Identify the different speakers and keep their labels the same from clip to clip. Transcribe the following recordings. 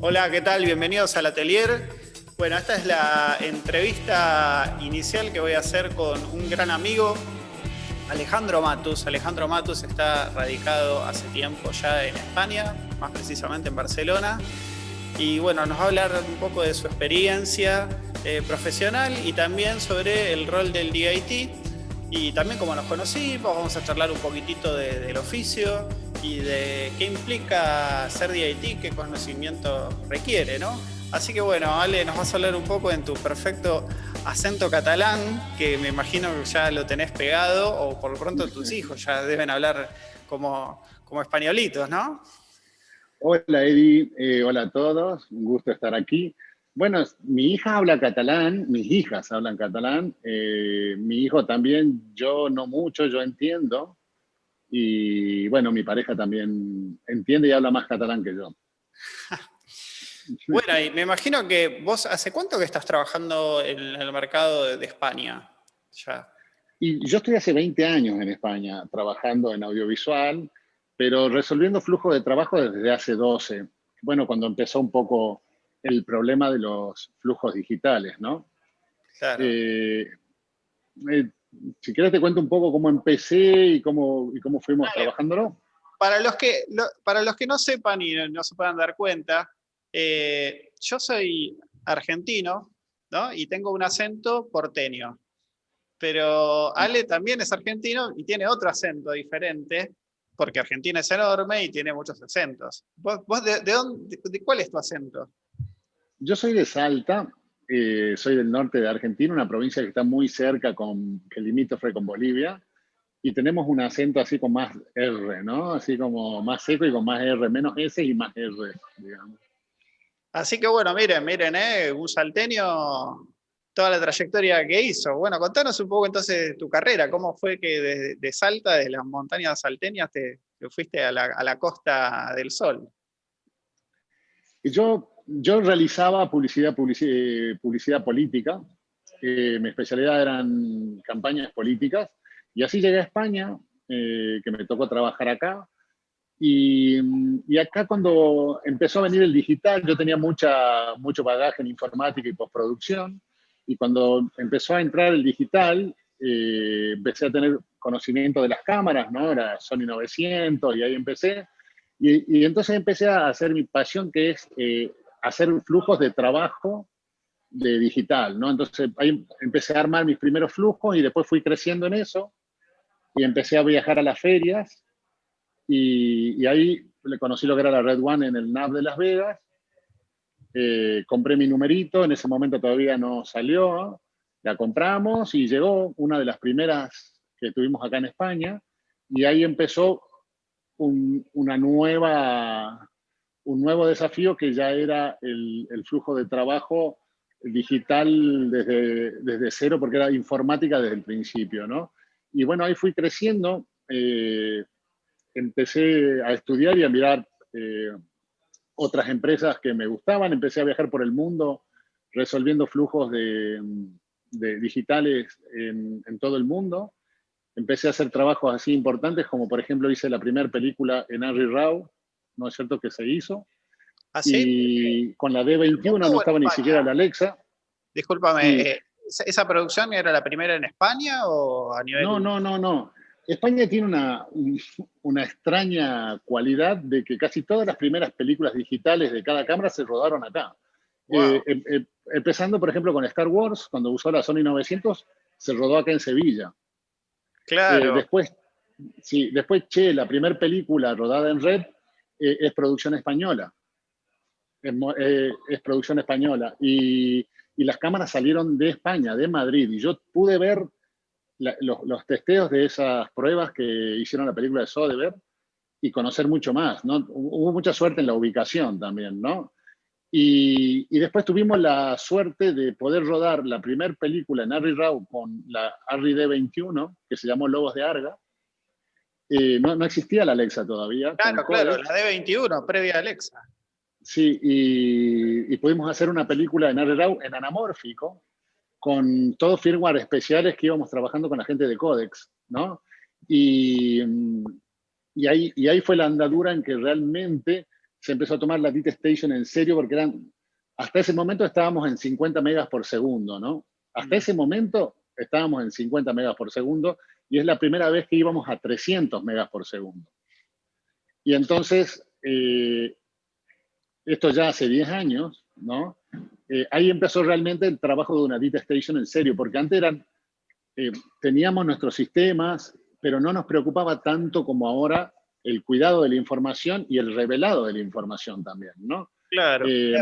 Speaker 1: Hola, ¿qué tal? Bienvenidos al Atelier. Bueno, esta es la entrevista inicial que voy a hacer con un gran amigo, Alejandro Matus. Alejandro Matus está radicado hace tiempo ya en España, más precisamente en Barcelona. Y bueno, nos va a hablar un poco de su experiencia eh, profesional y también sobre el rol del DIT. Y también como nos conocimos, vamos a charlar un poquitito del oficio y de qué implica ser DIT, qué conocimiento requiere, ¿no? Así que bueno, Ale, nos vas a hablar un poco en tu perfecto acento catalán, que me imagino que ya lo tenés pegado, o por lo pronto tus hijos ya deben hablar como, como españolitos, ¿no?
Speaker 2: Hola Eddie, eh, hola a todos, un gusto estar aquí. Bueno, mi hija habla catalán, mis hijas hablan catalán, eh, mi hijo también, yo no mucho, yo entiendo, y bueno, mi pareja también entiende y habla más catalán que yo.
Speaker 1: bueno, y me imagino que vos, ¿hace cuánto que estás trabajando en el mercado de España? Ya.
Speaker 2: Y yo estoy hace 20 años en España trabajando en audiovisual, pero resolviendo flujos de trabajo desde hace 12. Bueno, cuando empezó un poco el problema de los flujos digitales, ¿no? Claro. Eh, eh, si quieres te cuento un poco cómo empecé y cómo, y cómo fuimos trabajándolo.
Speaker 1: Para los, que, para los que no sepan y no, se puedan dar cuenta, eh, yo soy argentino, ¿no? Y tengo un acento porteño. Pero Ale también es argentino y tiene otro acento diferente, porque Argentina es enorme y tiene muchos acentos. ¿Vos, de, dónde, de, cuál es tu acento?
Speaker 2: Yo soy de Salta, eh, soy del norte de Argentina, una provincia que está muy cerca, con, que limítrofe con Bolivia, y tenemos un acento así con más R, ¿no? Así como más seco y con más R, menos S y más R, digamos.
Speaker 1: Así que bueno, miren, miren, ¿eh? un salteño, toda la trayectoria que hizo. Bueno, contanos un poco entonces tu carrera, cómo fue que de, de Salta, de las montañas salteñas, te, te fuiste a la, a la Costa del Sol.
Speaker 2: Y yo yo realizaba publicidad, publicidad, política, eh, mi especialidad eran campañas políticas, y así llegué a España, eh, que me tocó trabajar acá, y, y, acá cuando empezó a venir el digital, yo tenía mucha, mucho bagaje en informática y postproducción, y cuando empezó a entrar el digital, eh, empecé a tener conocimiento de las cámaras, ¿no? Era Sony 900, y ahí empecé, y, y entonces empecé a hacer mi pasión, que es hacer flujos de trabajo de digital, ¿no? Entonces ahí empecé a armar mis primeros flujos y después fui creciendo en eso y empecé a viajar a las ferias y, ahí le conocí lo que era la Red One en el NAV de Las Vegas. Eh, compré mi numerito, en ese momento todavía no salió, la compramos y llegó una de las primeras que tuvimos acá en España y ahí empezó una nueva un nuevo desafío que ya era el, flujo de trabajo digital desde, desde, cero, porque era informática desde el principio, ¿no? Y bueno, ahí fui creciendo, eh, empecé a estudiar y a mirar eh, otras empresas que me gustaban, empecé a viajar por el mundo resolviendo flujos de, digitales en, todo el mundo. Empecé a hacer trabajos así importantes, como por ejemplo hice la primera película en Henry Rao, ¿no es cierto?, que se hizo.
Speaker 1: ¿Así?
Speaker 2: ¿Ah, y con la D21 no estaba ni siquiera la Alexa.
Speaker 1: Discúlpame, eh, ¿esa producción era la primera en España o a nivel...?
Speaker 2: No, no, no, no. España tiene una, una extraña cualidad de que casi todas las primeras películas digitales de cada cámara se rodaron acá. Eh, em, em, empezando, por ejemplo, con Star Wars, cuando usó la Sony 900, se rodó acá en Sevilla.
Speaker 1: Claro.
Speaker 2: Eh, después, sí, después, che, la primera película rodada en red eh, es producción española. Es, eh, producción española. Y, las cámaras salieron de España, de Madrid. Y yo pude ver los, los, testeos de esas pruebas que hicieron la película de Soderbergh y conocer mucho más. ¿no? Hubo mucha suerte en la ubicación también, ¿no? Y, y, después tuvimos la suerte de poder rodar la primera película en Harry Rau con la Harry D21, que se llamó Lobos de Arga, eh, no, no, existía la Alexa todavía.
Speaker 1: Claro, claro, la D21, previa a Alexa.
Speaker 2: Sí, y, pudimos hacer una película en RRAW en anamórfico, con todos firmware especiales que íbamos trabajando con la gente de Codex, ¿no? Y, y, ahí, y ahí fue la andadura en que realmente se empezó a tomar la DIT Station en serio porque eran, hasta ese momento estábamos en 50 megas por segundo, ¿no? Hasta ese momento estábamos en 50 megas por segundo y es la primera vez que íbamos a 300 megas por segundo. Y entonces, eh, esto ya hace 10 años, ¿no? Eh, ahí empezó realmente el trabajo de una data station en serio, porque antes eran, eh, teníamos nuestros sistemas, pero no nos preocupaba tanto como ahora el cuidado de la información y el revelado de la información también, ¿no?
Speaker 1: Claro. Eh,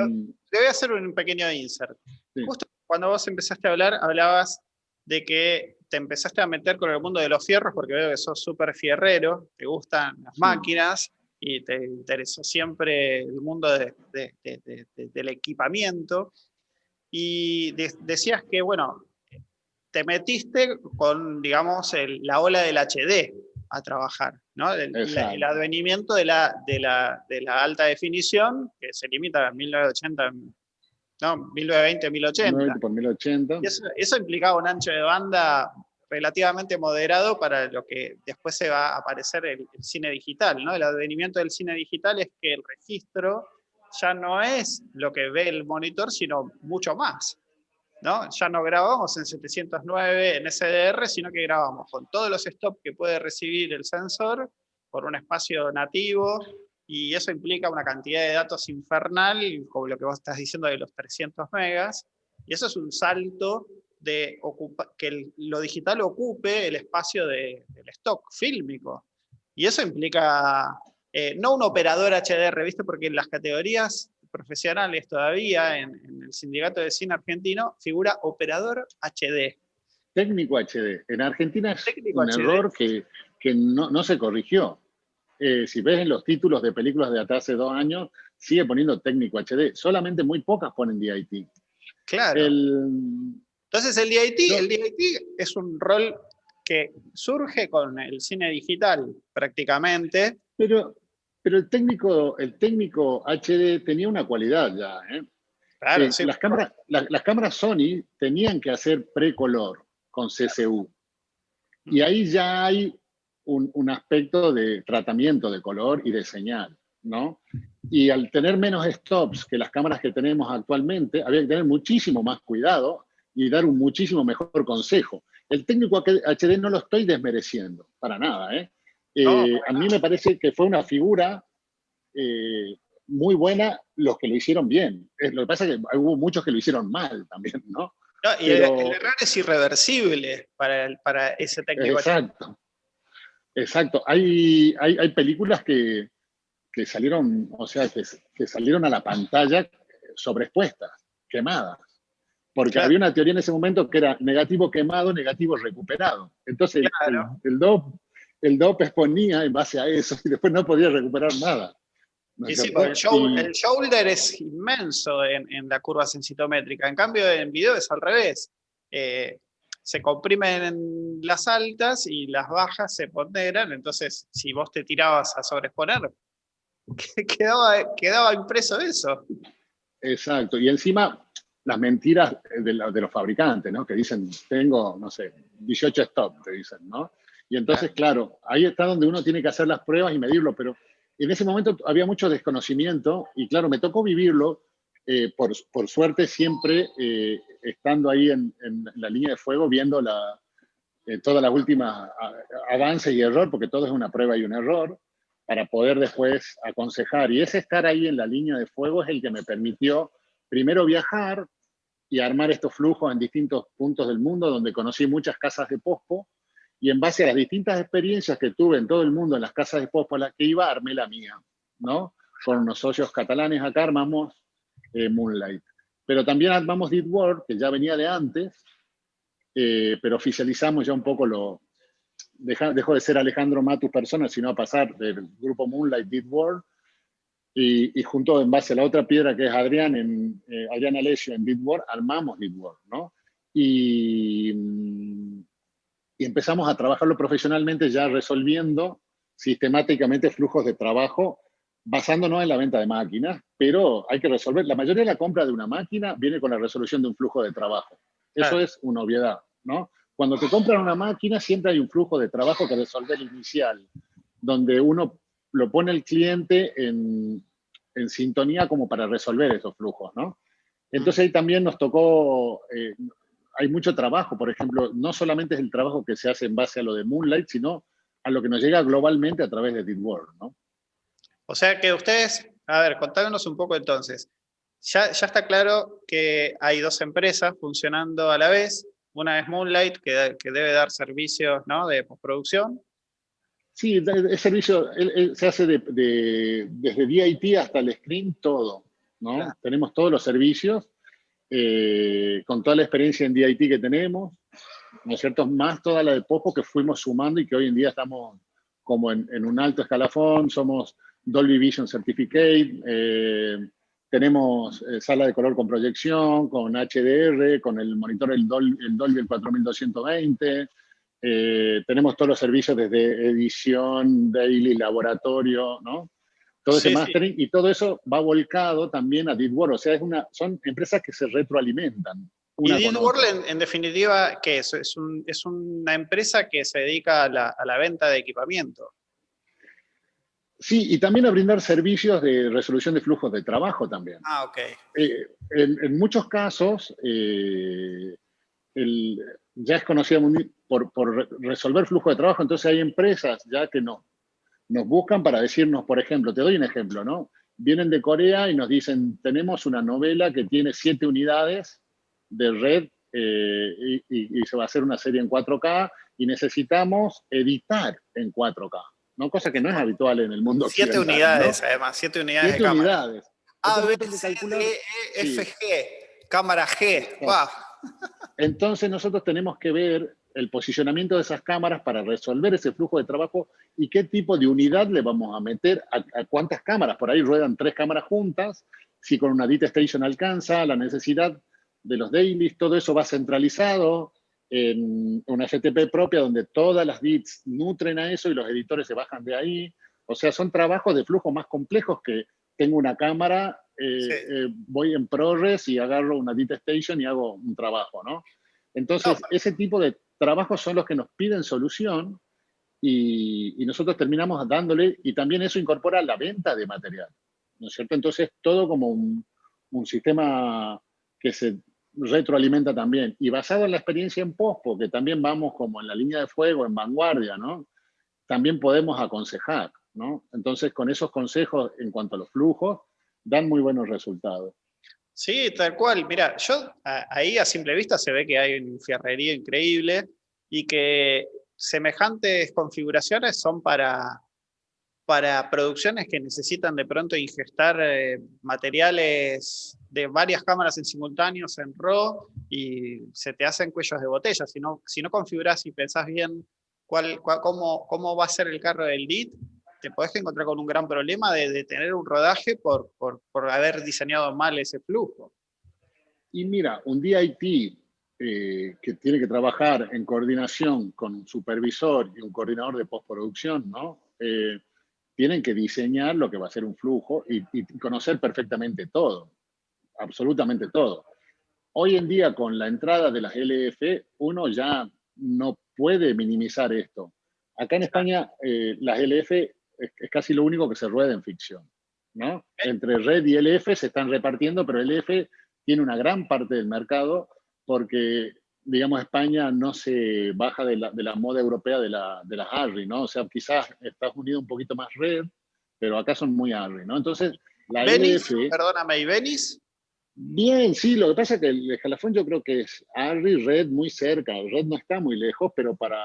Speaker 1: te voy a hacer un pequeño insert. Justo cuando vos empezaste a hablar, hablabas de que te empezaste a meter con el mundo de los fierros, porque veo que sos súper fierrero, te gustan las máquinas, y te interesó siempre el mundo del equipamiento. Y decías que, bueno, te metiste con, digamos, la ola del HD a trabajar, ¿no? El, el advenimiento de la, de, la, de la alta definición, que se limita a 1980, no, 1920, 1080. 1080. Y eso, eso implicaba un ancho de banda relativamente moderado para lo que después se va a aparecer el, cine digital. ¿no? El advenimiento del cine digital es que el registro ya no es lo que ve el monitor, sino mucho más. ¿no? Ya no grabamos en 709 en SDR, sino que grabamos con todos los stops que puede recibir el sensor por un espacio nativo, y eso implica una cantidad de datos infernal, como lo que vos estás diciendo de los 300 megas, y eso es un salto de que lo digital ocupe el espacio del stock fílmico. Y eso implica eh, no un operador HDR, ¿viste? Porque en las categorías profesionales todavía, en, el sindicato de cine argentino, figura operador HD.
Speaker 2: Técnico HD. En Argentina es un error que, que no, no, se corrigió. Eh, si ves en los títulos de películas de hasta hace dos años, sigue poniendo técnico HD. Solamente muy pocas ponen DIT.
Speaker 1: Claro. El, entonces el DIT, el DIT es un rol que surge con el cine digital prácticamente.
Speaker 2: Pero, pero el, técnico, el técnico HD tenía una cualidad ya. ¿eh? Claro, eh, las, cámaras, las cámaras Sony tenían que hacer precolor con CCU. Y ahí ya hay un, un, aspecto de tratamiento de color y de señal. ¿no? Y al tener menos stops que las cámaras que tenemos actualmente, había que tener muchísimo más cuidado y dar un muchísimo mejor consejo. El técnico HD no lo estoy desmereciendo, para nada. ¿eh? eh a mí me parece que fue una figura eh, muy buena los que lo hicieron bien. Lo que pasa es que hubo muchos que lo hicieron mal también, ¿no?
Speaker 1: y el, error es irreversible para, para ese técnico.
Speaker 2: Exacto. Exacto. Hay, hay, hay películas que, que, salieron, o sea, que, que salieron a la pantalla sobreexpuestas, quemadas porque había una teoría en ese momento que era negativo quemado, negativo recuperado. Entonces el, el, DOP, el exponía en base a eso y después no podía recuperar nada.
Speaker 1: sí, el, shoulder, es inmenso en, la curva sensitométrica. En cambio, en video es al revés. Eh, se comprimen las altas y las bajas se ponderan. Entonces, si vos te tirabas a sobreexponer, quedaba, quedaba impreso eso.
Speaker 2: Exacto. Y encima, las mentiras de, los fabricantes, ¿no? Que dicen, tengo, no sé, 18 stop, te dicen, ¿no? Y entonces, claro, ahí está donde uno tiene que hacer las pruebas y medirlo, pero en ese momento había mucho desconocimiento y claro, me tocó vivirlo, eh, por, suerte siempre eh, estando ahí en, la línea de fuego, viendo la, eh, todas las últimas avances y error, porque todo es una prueba y un error, para poder después aconsejar. Y ese estar ahí en la línea de fuego es el que me permitió primero viajar, y armar estos flujos en distintos puntos del mundo, donde conocí muchas casas de pospo, y en base a las distintas experiencias que tuve en todo el mundo en las casas de pospo a las que iba, armé la mía, ¿no? Con unos socios catalanes acá armamos eh, Moonlight. Pero también armamos Deep World, que ya venía de antes, eh, pero oficializamos ya un poco lo... dejó de ser Alejandro Matus persona, sino a pasar del grupo Moonlight Deep World y, junto en base a la otra piedra que es Adrián, en, eh, Adrián Alessio en Bitword, armamos Bitword, ¿no? Y, y empezamos a trabajarlo profesionalmente ya resolviendo sistemáticamente flujos de trabajo basándonos en la venta de máquinas, pero hay que resolver, la mayoría de la compra de una máquina viene con la resolución de un flujo de trabajo. Eso es una obviedad, ¿no? Cuando te compran una máquina siempre hay un flujo de trabajo que resolver inicial, donde uno lo pone el cliente en, en sintonía como para resolver esos flujos, ¿no? Entonces ahí también nos tocó, eh, hay mucho trabajo, por ejemplo, no solamente es el trabajo que se hace en base a lo de Moonlight, sino a lo que nos llega globalmente a través de DeepWorld, ¿no?
Speaker 1: O sea que ustedes, a ver, contámonos un poco entonces. Ya, ya está claro que hay dos empresas funcionando a la vez. Una es Moonlight, que, que debe dar servicios ¿no? de postproducción.
Speaker 2: Sí, el servicio se hace de, desde DIT hasta el screen, todo. ¿no? Tenemos todos los servicios, eh, con toda la experiencia en DIT que tenemos, ¿no es cierto? Más toda la de Popo que fuimos sumando y que hoy en día estamos como en, en un alto escalafón, somos Dolby Vision Certificate, eh, tenemos eh, sala de color con proyección, con HDR, con el monitor el, Dolby el 4220, eh, tenemos todos los servicios desde edición, daily, laboratorio, ¿no? Todo ese mastering y todo eso va volcado también a DeepWorld, o sea, es una, son empresas que se retroalimentan.
Speaker 1: ¿Y DeepWorld en, definitiva qué es? Es, un, es, una empresa que se dedica a la, a la venta de equipamiento.
Speaker 2: Sí, y también a brindar servicios de resolución de flujos de trabajo también.
Speaker 1: Ah, ok.
Speaker 2: Eh, en, muchos casos, eh, ya es conocido por, por, resolver flujo de trabajo, entonces hay empresas ya que no, nos buscan para decirnos, por ejemplo, te doy un ejemplo, ¿no? Vienen de Corea y nos dicen, tenemos una novela que tiene siete unidades de red eh, y, y se va a hacer una serie en 4K y necesitamos editar en 4K. ¿No? Cosa que no es habitual en el mundo
Speaker 1: Siete unidades, además, siete unidades
Speaker 2: siete unidades.
Speaker 1: A, B, C, D, E, F, G, cámara G,
Speaker 2: Entonces nosotros tenemos que ver el posicionamiento de esas cámaras para resolver ese flujo de trabajo y qué tipo de unidad le vamos a meter a, cuántas cámaras. Por ahí ruedan tres cámaras juntas, si con una DIT Station alcanza, la necesidad de los dailies, todo eso va centralizado, en una FTP propia donde todas las bits nutren a eso y los editores se bajan de ahí. O sea, son trabajos de flujo más complejos que tengo una cámara, eh, eh, voy en ProRes y agarro una Dita Station y hago un trabajo, ¿no? Entonces, ese tipo de trabajos son los que nos piden solución y, nosotros terminamos dándole, y también eso incorpora la venta de material, ¿no es cierto? Entonces, todo como un, un sistema que se retroalimenta también. Y basado en la experiencia en POSPO, que también vamos como en la línea de fuego, en vanguardia, ¿no? También podemos aconsejar, ¿no? Entonces, con esos consejos en cuanto a los flujos, dan muy buenos resultados.
Speaker 1: Sí, tal cual. Mira, yo ahí a simple vista se ve que hay un fierrería increíble y que semejantes configuraciones son para, para producciones que necesitan de pronto ingestar eh, materiales de varias cámaras en simultáneos en RAW y se te hacen cuellos de botella. Si no, si no configuras y pensás bien cuál, cómo, cómo va a ser el carro del DIT, te podés encontrar con un gran problema de, tener un rodaje por, por, por, haber diseñado mal ese flujo.
Speaker 2: Y mira, un DIT eh, que tiene que trabajar en coordinación con un supervisor y un coordinador de postproducción, ¿no? Eh, tienen que diseñar lo que va a ser un flujo y, conocer perfectamente todo, absolutamente todo. Hoy en día, con la entrada de las LF, uno ya no puede minimizar esto. Acá en España, eh, las LF es, casi lo único que se rueda en ficción. ¿no? Entre red y LF se están repartiendo, pero LF tiene una gran parte del mercado porque digamos, España no se baja de la, de la moda europea de, la, de las ARRI, ¿no? O sea, quizás Estados Unidos un poquito más red, pero acá son muy ARRI, ¿no? Entonces,
Speaker 1: la Venice, perdóname, ¿y Venice?
Speaker 2: Bien, sí, lo que pasa es que el escalafón yo creo que es ARRI, red muy cerca, red no está muy lejos, pero para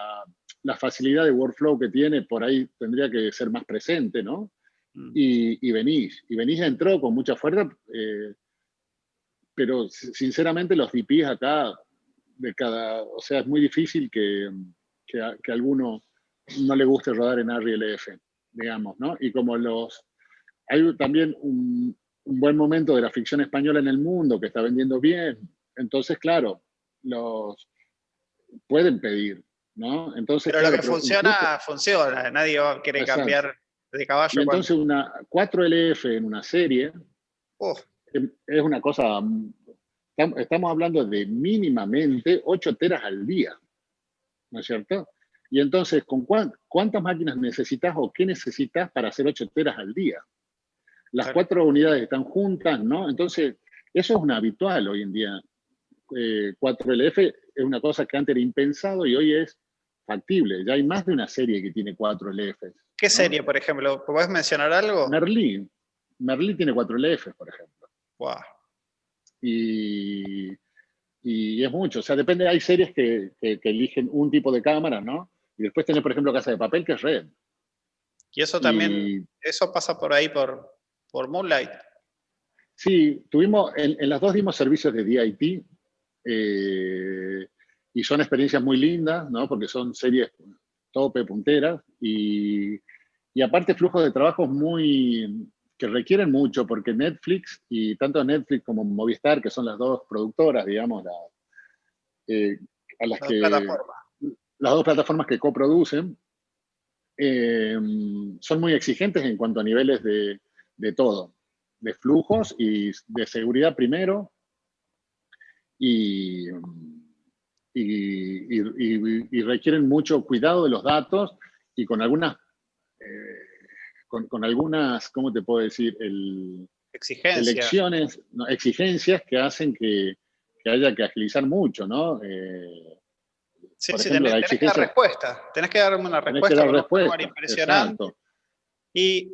Speaker 2: la facilidad de workflow que tiene, por ahí tendría que ser más presente, ¿no? Mm. Y, y Venice, y Venice entró con mucha fuerza, eh, pero sinceramente los DPs acá de cada, o sea, es muy difícil que, que, a, alguno no le guste rodar en RLF, digamos, ¿no? Y como los, hay también un, buen momento de la ficción española en el mundo que está vendiendo bien, entonces, claro, los pueden pedir, ¿no? Entonces,
Speaker 1: pero lo que funciona, funciona, nadie va a querer cambiar de caballo.
Speaker 2: entonces una 4LF en una serie es una cosa Estamos hablando de mínimamente 8 teras al día, ¿no es cierto? Y entonces, ¿con cuántas máquinas necesitas o qué necesitas para hacer 8 teras al día? Las cuatro unidades están juntas, ¿no? Entonces, eso es un habitual hoy en día. 4LF eh, es una cosa que antes era impensado y hoy es factible. Ya hay más de una serie que tiene 4LF.
Speaker 1: ¿Qué serie, por ejemplo? ¿Puedes mencionar algo?
Speaker 2: Merlín. Merlín tiene 4LF, por ejemplo.
Speaker 1: Wow.
Speaker 2: Y, y, es mucho. O sea, depende, hay series que, que, eligen un tipo de cámara, ¿no? Y después tenés, por ejemplo, Casa de Papel, que es Red.
Speaker 1: Y eso también, eso pasa por ahí, por, por Moonlight.
Speaker 2: Sí, tuvimos, en, en, las dos dimos servicios de DIT, eh, y son experiencias muy lindas, ¿no? Porque son series tope, punteras, y, y aparte flujos de trabajo muy, que requieren mucho, porque Netflix, y tanto Netflix como Movistar, que son las dos productoras, digamos, eh, a las, que... Las dos plataformas que coproducen, eh, son muy exigentes en cuanto a niveles de, de todo, de flujos y de seguridad primero, y, y, requieren mucho cuidado de los datos y con algunas, eh, con, algunas, ¿cómo te puedo decir? El,
Speaker 1: exigencias.
Speaker 2: Elecciones, exigencias que hacen que, haya que agilizar mucho, ¿no? Eh,
Speaker 1: sí, sí, tenés, que dar respuesta, tenés que darme una respuesta,
Speaker 2: dar respuesta
Speaker 1: impresionante. Y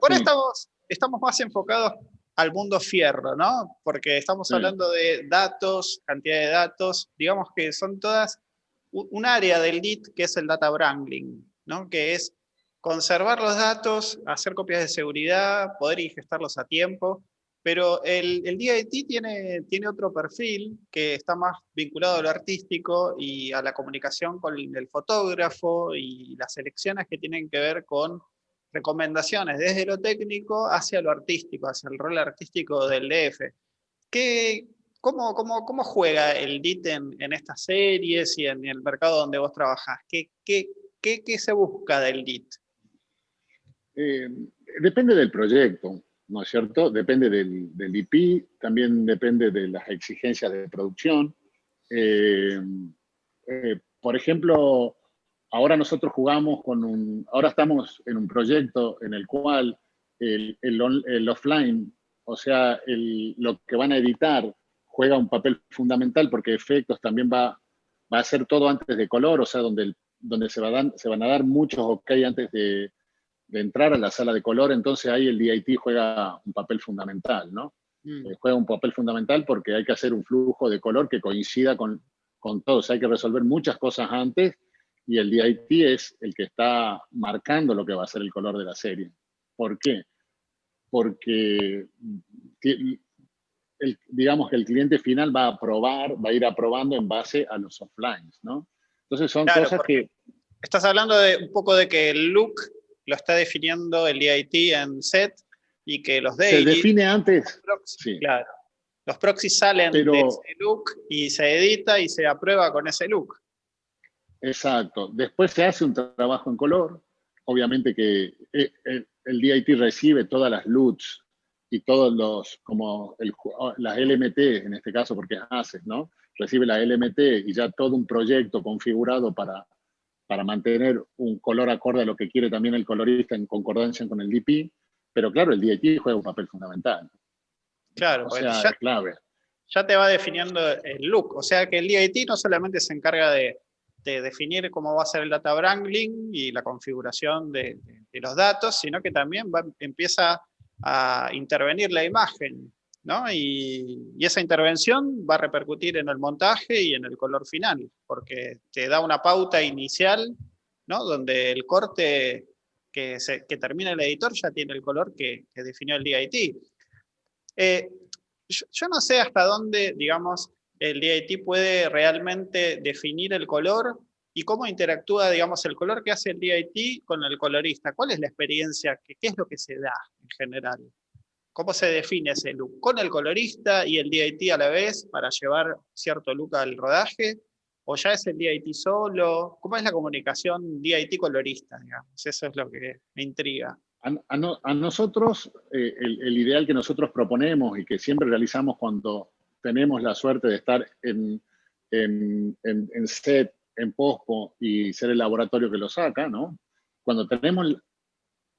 Speaker 1: por ahora, estamos, estamos más enfocados al mundo fierro, ¿no? Porque estamos hablando de datos, cantidad de datos, digamos que son todas un área del DIT que es el data wrangling, ¿no? Que es conservar los datos, hacer copias de seguridad, poder ingestarlos a tiempo, pero el, el DIT tiene, tiene otro perfil que está más vinculado a lo artístico y a la comunicación con el fotógrafo y las elecciones que tienen que ver con recomendaciones desde lo técnico hacia lo artístico, hacia el rol artístico del DF. ¿Qué, cómo, juega el DIT en, estas series y en el mercado donde vos trabajás? ¿Qué, qué, qué, se busca del DIT?
Speaker 2: Eh, depende del proyecto, ¿no es cierto? Depende del, del, IP, también depende de las exigencias de producción. Eh, eh, por ejemplo, Ahora nosotros jugamos con un, ahora estamos en un proyecto en el cual el, el, offline, o sea, lo que van a editar, juega un papel fundamental porque efectos también va, va a ser todo antes de color, o sea, donde, donde se, va se van a dar muchos ok antes de, de, entrar a la sala de color, entonces ahí el DIT juega un papel fundamental, ¿no? Mm. Eh, juega un papel fundamental porque hay que hacer un flujo de color que coincida con, con todo, o sea, hay que resolver muchas cosas antes y el DIT es el que está marcando lo que va a ser el color de la serie. ¿Por qué? Porque digamos que el cliente final va a probar, va a ir aprobando en base a los offlines, ¿no? Entonces son cosas que...
Speaker 1: Estás hablando de un poco de que el look lo está definiendo el DIT en set y que los daily...
Speaker 2: Se define antes.
Speaker 1: sí. Claro. Los proxies salen de ese look y se edita y se aprueba con ese look.
Speaker 2: Exacto. Después se hace un trabajo en color. Obviamente que eh, el, DIT recibe todas las LUTs y todos los, como las LMT en este caso, porque haces, ¿no? Recibe la LMT y ya todo un proyecto configurado para, para mantener un color acorde a lo que quiere también el colorista en concordancia con el DP. Pero claro, el DIT juega un papel fundamental.
Speaker 1: Claro, o sea, ya, clave. Ya te va definiendo el look. O sea que el DIT no solamente se encarga de de definir cómo va a ser el data wrangling y la configuración de, los datos, sino que también empieza a intervenir la imagen, ¿no? Y, esa intervención va a repercutir en el montaje y en el color final, porque te da una pauta inicial, ¿no? Donde el corte que termina el editor ya tiene el color que, definió el DIT. Eh, yo, no sé hasta dónde, digamos, el DIT puede realmente definir el color y cómo interactúa, digamos, el color que hace el DIT con el colorista. ¿Cuál es la experiencia? ¿Qué, es lo que se da en general? ¿Cómo se define ese look? ¿Con el colorista y el DIT a la vez para llevar cierto look al rodaje? ¿O ya es el DIT solo? ¿Cómo es la comunicación DIT-colorista? Eso es lo que me intriga.
Speaker 2: A, nosotros, eh, el, ideal que nosotros proponemos y que siempre realizamos cuando tenemos la suerte de estar en, en, set, en POSPO y ser el laboratorio que lo saca, ¿no? Cuando tenemos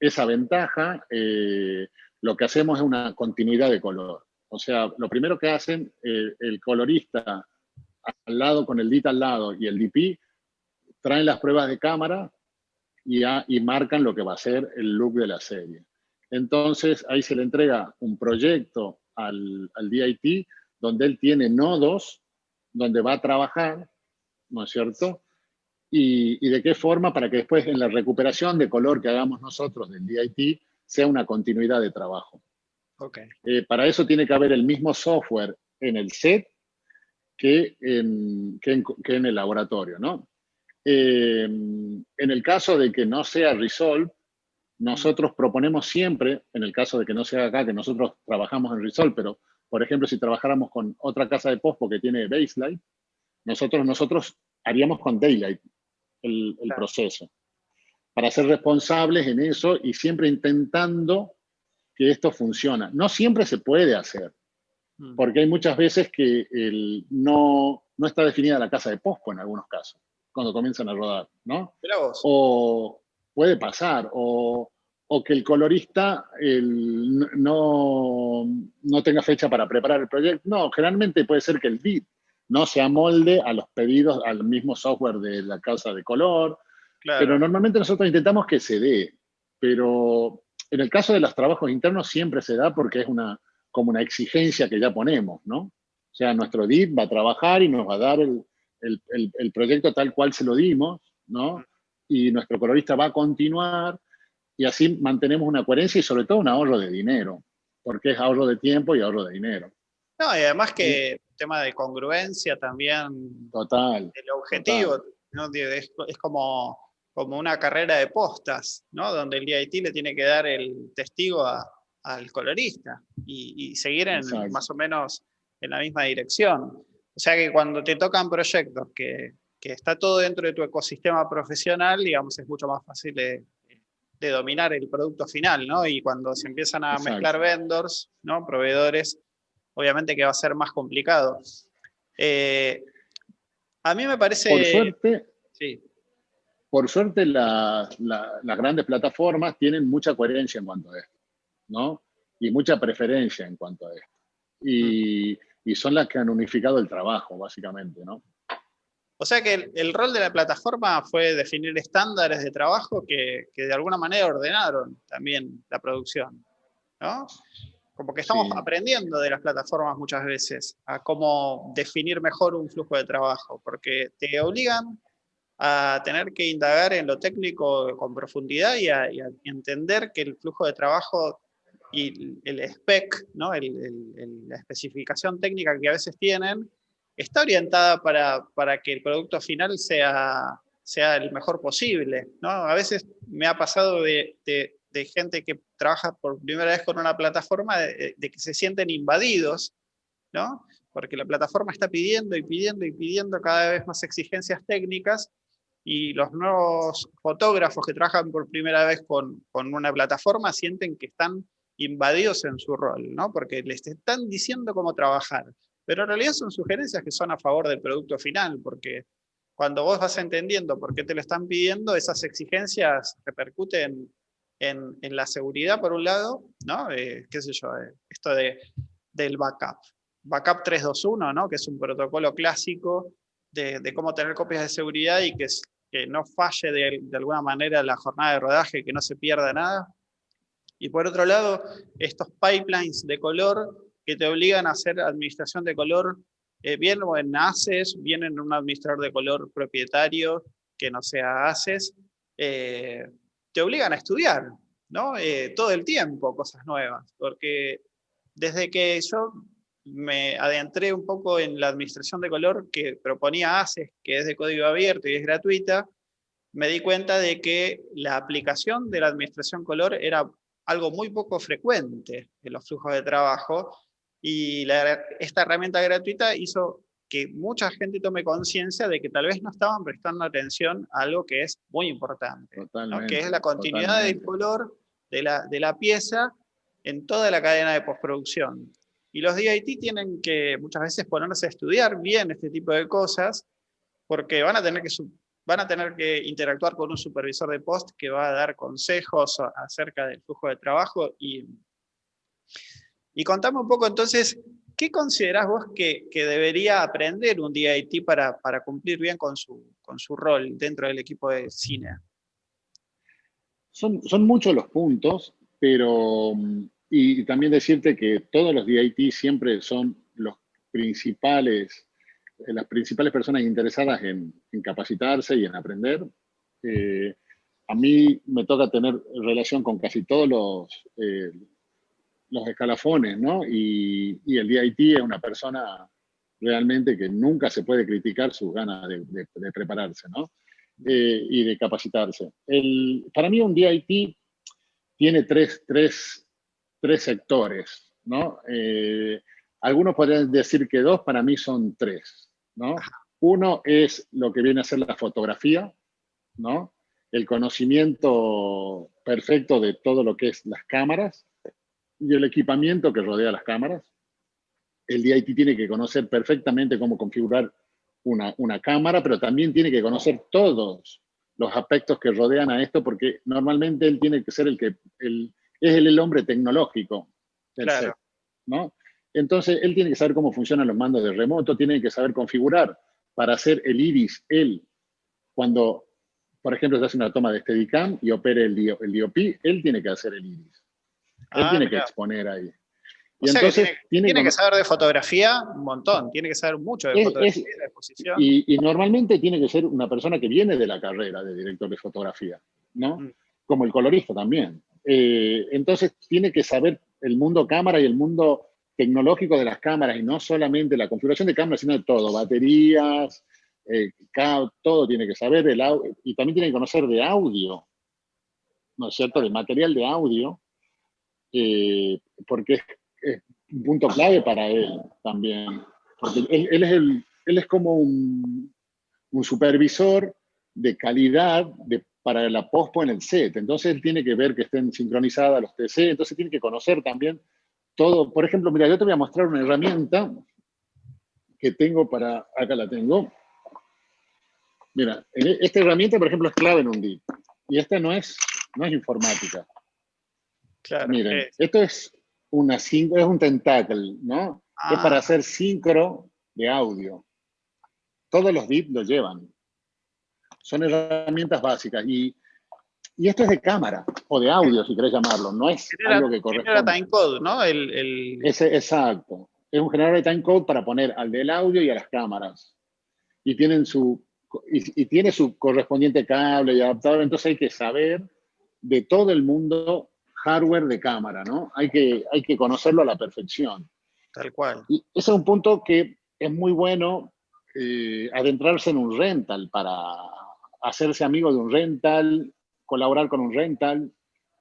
Speaker 2: esa ventaja, eh, lo que hacemos es una continuidad de color. O sea, lo primero que hacen eh, el colorista al lado con el DIT al lado y el DP, traen las pruebas de cámara y, y marcan lo que va a ser el look de la serie. Entonces ahí se le entrega un proyecto al, al DIT donde él tiene nodos donde va a trabajar, ¿no es cierto? Y, y, de qué forma para que después en la recuperación de color que hagamos nosotros del DIT sea una continuidad de trabajo. Okay. Eh, para eso tiene que haber el mismo software en el set que en, que en, el laboratorio, ¿no? Eh, en el caso de que no sea Resolve, nosotros proponemos siempre, en el caso de que no sea acá, que nosotros trabajamos en Resolve, pero por ejemplo, si trabajáramos con otra casa de post que tiene Baseline, nosotros, nosotros haríamos con Daylight el, el proceso, para ser responsables en eso y siempre intentando que esto funcione. No siempre se puede hacer, mm. porque hay muchas veces que el, no, no está definida la casa de pospo en algunos casos, cuando comienzan a rodar, ¿no? O puede pasar, o, o que el colorista el, no, no tenga fecha para preparar el proyecto. No, generalmente puede ser que el bit no se amolde a los pedidos, al mismo software de la casa de color, pero normalmente nosotros intentamos que se dé, pero en el caso de los trabajos internos siempre se da porque es una, como una exigencia que ya ponemos, ¿no? O sea, nuestro DIT va a trabajar y nos va a dar el, el, proyecto tal cual se lo dimos, ¿no? Y nuestro colorista va a continuar y así mantenemos una coherencia y sobre todo un ahorro de dinero, porque es ahorro de tiempo y ahorro de dinero.
Speaker 1: No, y además que el tema de congruencia también.
Speaker 2: Total.
Speaker 1: El objetivo, ¿no? es, es como como una carrera de postas, ¿no? donde el DIT le tiene que dar el testigo al colorista y, seguir en, más o menos en la misma dirección. O sea que cuando te tocan proyectos que, que, está todo dentro de tu ecosistema profesional, digamos, es mucho más fácil de, de dominar el producto final, ¿no? Y cuando se empiezan a mezclar vendors, ¿no? Proveedores, obviamente que va a ser más complicado. Eh, a mí me parece...
Speaker 2: Por suerte, sí por suerte las grandes plataformas tienen mucha coherencia en cuanto a esto, ¿no? Y mucha preferencia en cuanto a esto. Y, son las que han unificado el trabajo, básicamente, ¿no?
Speaker 1: O sea que el, rol de la plataforma fue definir estándares de trabajo que, de alguna manera ordenaron también la producción, ¿no? Como que estamos aprendiendo de las plataformas muchas veces a cómo definir mejor un flujo de trabajo, porque te obligan a tener que indagar en lo técnico con profundidad y a, entender que el flujo de trabajo y el spec, ¿no? la especificación técnica que a veces tienen, está orientada para, para que el producto final sea, sea el mejor posible. ¿no? A veces me ha pasado de, de, gente que trabaja por primera vez con una plataforma de, de, que se sienten invadidos, ¿no? porque la plataforma está pidiendo y pidiendo y pidiendo cada vez más exigencias técnicas y los nuevos fotógrafos que trabajan por primera vez con, con, una plataforma sienten que están invadidos en su rol, ¿no? porque les están diciendo cómo trabajar, pero en realidad son sugerencias que son a favor del producto final, porque cuando vos vas entendiendo por qué te lo están pidiendo, esas exigencias repercuten en, en la seguridad por un lado, ¿no? Eh, qué sé yo, eh, esto de, del backup. Backup 321, ¿no? que es un protocolo clásico de, de, cómo tener copias de seguridad y que no falle de, alguna manera la jornada de rodaje, que no se pierda nada. Y por otro lado, estos pipelines de color que te obligan a hacer administración de color, eh, bien en ACES, bien en un administrador de color propietario que no sea ACES, eh, te obligan a estudiar, ¿no? Eh, todo el tiempo cosas nuevas, porque desde que yo me adentré un poco en la administración de color que proponía ACES, que es de código abierto y es gratuita, me di cuenta de que la aplicación de la administración color era algo muy poco frecuente en los flujos de trabajo y esta herramienta gratuita hizo que mucha gente tome conciencia de que tal vez no estaban prestando atención a algo que es muy importante, que es la continuidad del color de la, de la pieza en toda la cadena de postproducción. Y los DIT tienen que muchas veces ponerse a estudiar bien este tipo de cosas, porque van a tener que, van a tener que interactuar con un supervisor de post que va a dar consejos acerca del flujo de trabajo y, Y contame un poco entonces, ¿qué considerás vos que, debería aprender un DIT para, para cumplir bien con su, rol dentro del equipo de cine?
Speaker 2: Son, son muchos los puntos, pero y también decirte que todos los DIT siempre son los principales, eh, las principales personas interesadas en, capacitarse y en aprender. Eh, a mí me toca tener relación con casi todos los, eh, los escalafones, ¿no? Y, el DIT es una persona realmente que nunca se puede criticar sus ganas de, prepararse, ¿no? y de capacitarse. El, para mí un DIT tiene tres, tres, tres sectores, ¿no? algunos podrían decir que dos, para mí son tres, ¿no? Uno es lo que viene a ser la fotografía, ¿no? El conocimiento perfecto de todo lo que es las cámaras y el equipamiento que rodea las cámaras. El DIT tiene que conocer perfectamente cómo configurar una, una cámara, pero también tiene que conocer todos los aspectos que rodean a esto, porque normalmente él tiene que ser el que el, es el, hombre tecnológico claro. ¿no? Entonces, él tiene que saber cómo funcionan los mandos de remoto, tiene que saber configurar para hacer el iris, él, cuando, por ejemplo, se hace una toma de Steadicam y opere el, DOP, él tiene que hacer el iris. Él ah, tiene que exponer ahí.
Speaker 1: Y entonces, tiene, que, saber de fotografía un montón, tiene que saber mucho de fotografía, de exposición.
Speaker 2: Y, normalmente tiene que ser una persona que viene de la carrera de director de fotografía, ¿no? Mm. Como el colorista también. Eh, entonces tiene que saber el mundo cámara y el mundo tecnológico de las cámaras y no solamente la configuración de cámaras, sino de todo, baterías, eh, todo tiene que saber audio y también tiene que conocer de audio, ¿no es cierto? De material de audio, eh, porque es, un punto clave para él también. Él, es, el, él es como un, supervisor de calidad para la pospo en el set. Entonces él tiene que ver que estén sincronizadas los TC, entonces tiene que conocer también todo, por ejemplo, mira, yo te voy a mostrar una herramienta que tengo para, acá la tengo. Mira, e, esta herramienta, por ejemplo, es clave en un DIP. Y esta no es, no es informática. Claro. Miren, esto es, una, es un tentacle, ¿no? Es para ah. hacer sincro de audio. Todos los DIP lo llevan. Son herramientas básicas. Y y esto es de cámara, o de audio, si querés llamarlo, no es algo que corresponde. Genera
Speaker 1: timecode, ¿no? El,
Speaker 2: exacto. Es un generador de timecode para poner al del audio y a las cámaras. Y, tienen su, y, tiene su correspondiente cable y adaptador, entonces hay que saber de todo el mundo hardware de cámara, ¿no? Hay que, hay que conocerlo a la perfección.
Speaker 1: Tal cual.
Speaker 2: Y ese es un punto que es muy bueno eh, adentrarse en un rental para hacerse amigo de un rental colaborar con un rental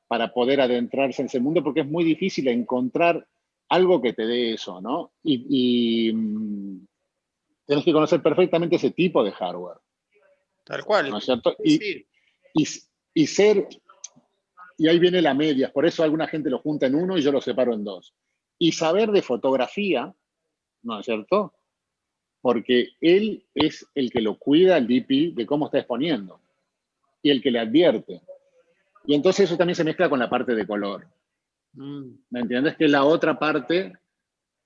Speaker 2: para poder adentrarse en ese mundo, porque es muy difícil encontrar algo que te dé eso, ¿no? Y, mm, tienes que conocer perfectamente ese tipo de hardware.
Speaker 1: Tal cual.
Speaker 2: ¿No es cierto? Y, y, ser, y ahí viene la media, por eso alguna gente lo junta en uno y yo lo separo en dos. Y saber de fotografía, ¿no es cierto? Porque él es el que lo cuida, el DP, de cómo está exponiendo y el que le advierte. Y entonces eso también se mezcla con la parte de color. Mm. ¿Me entiendes? Que es la otra parte,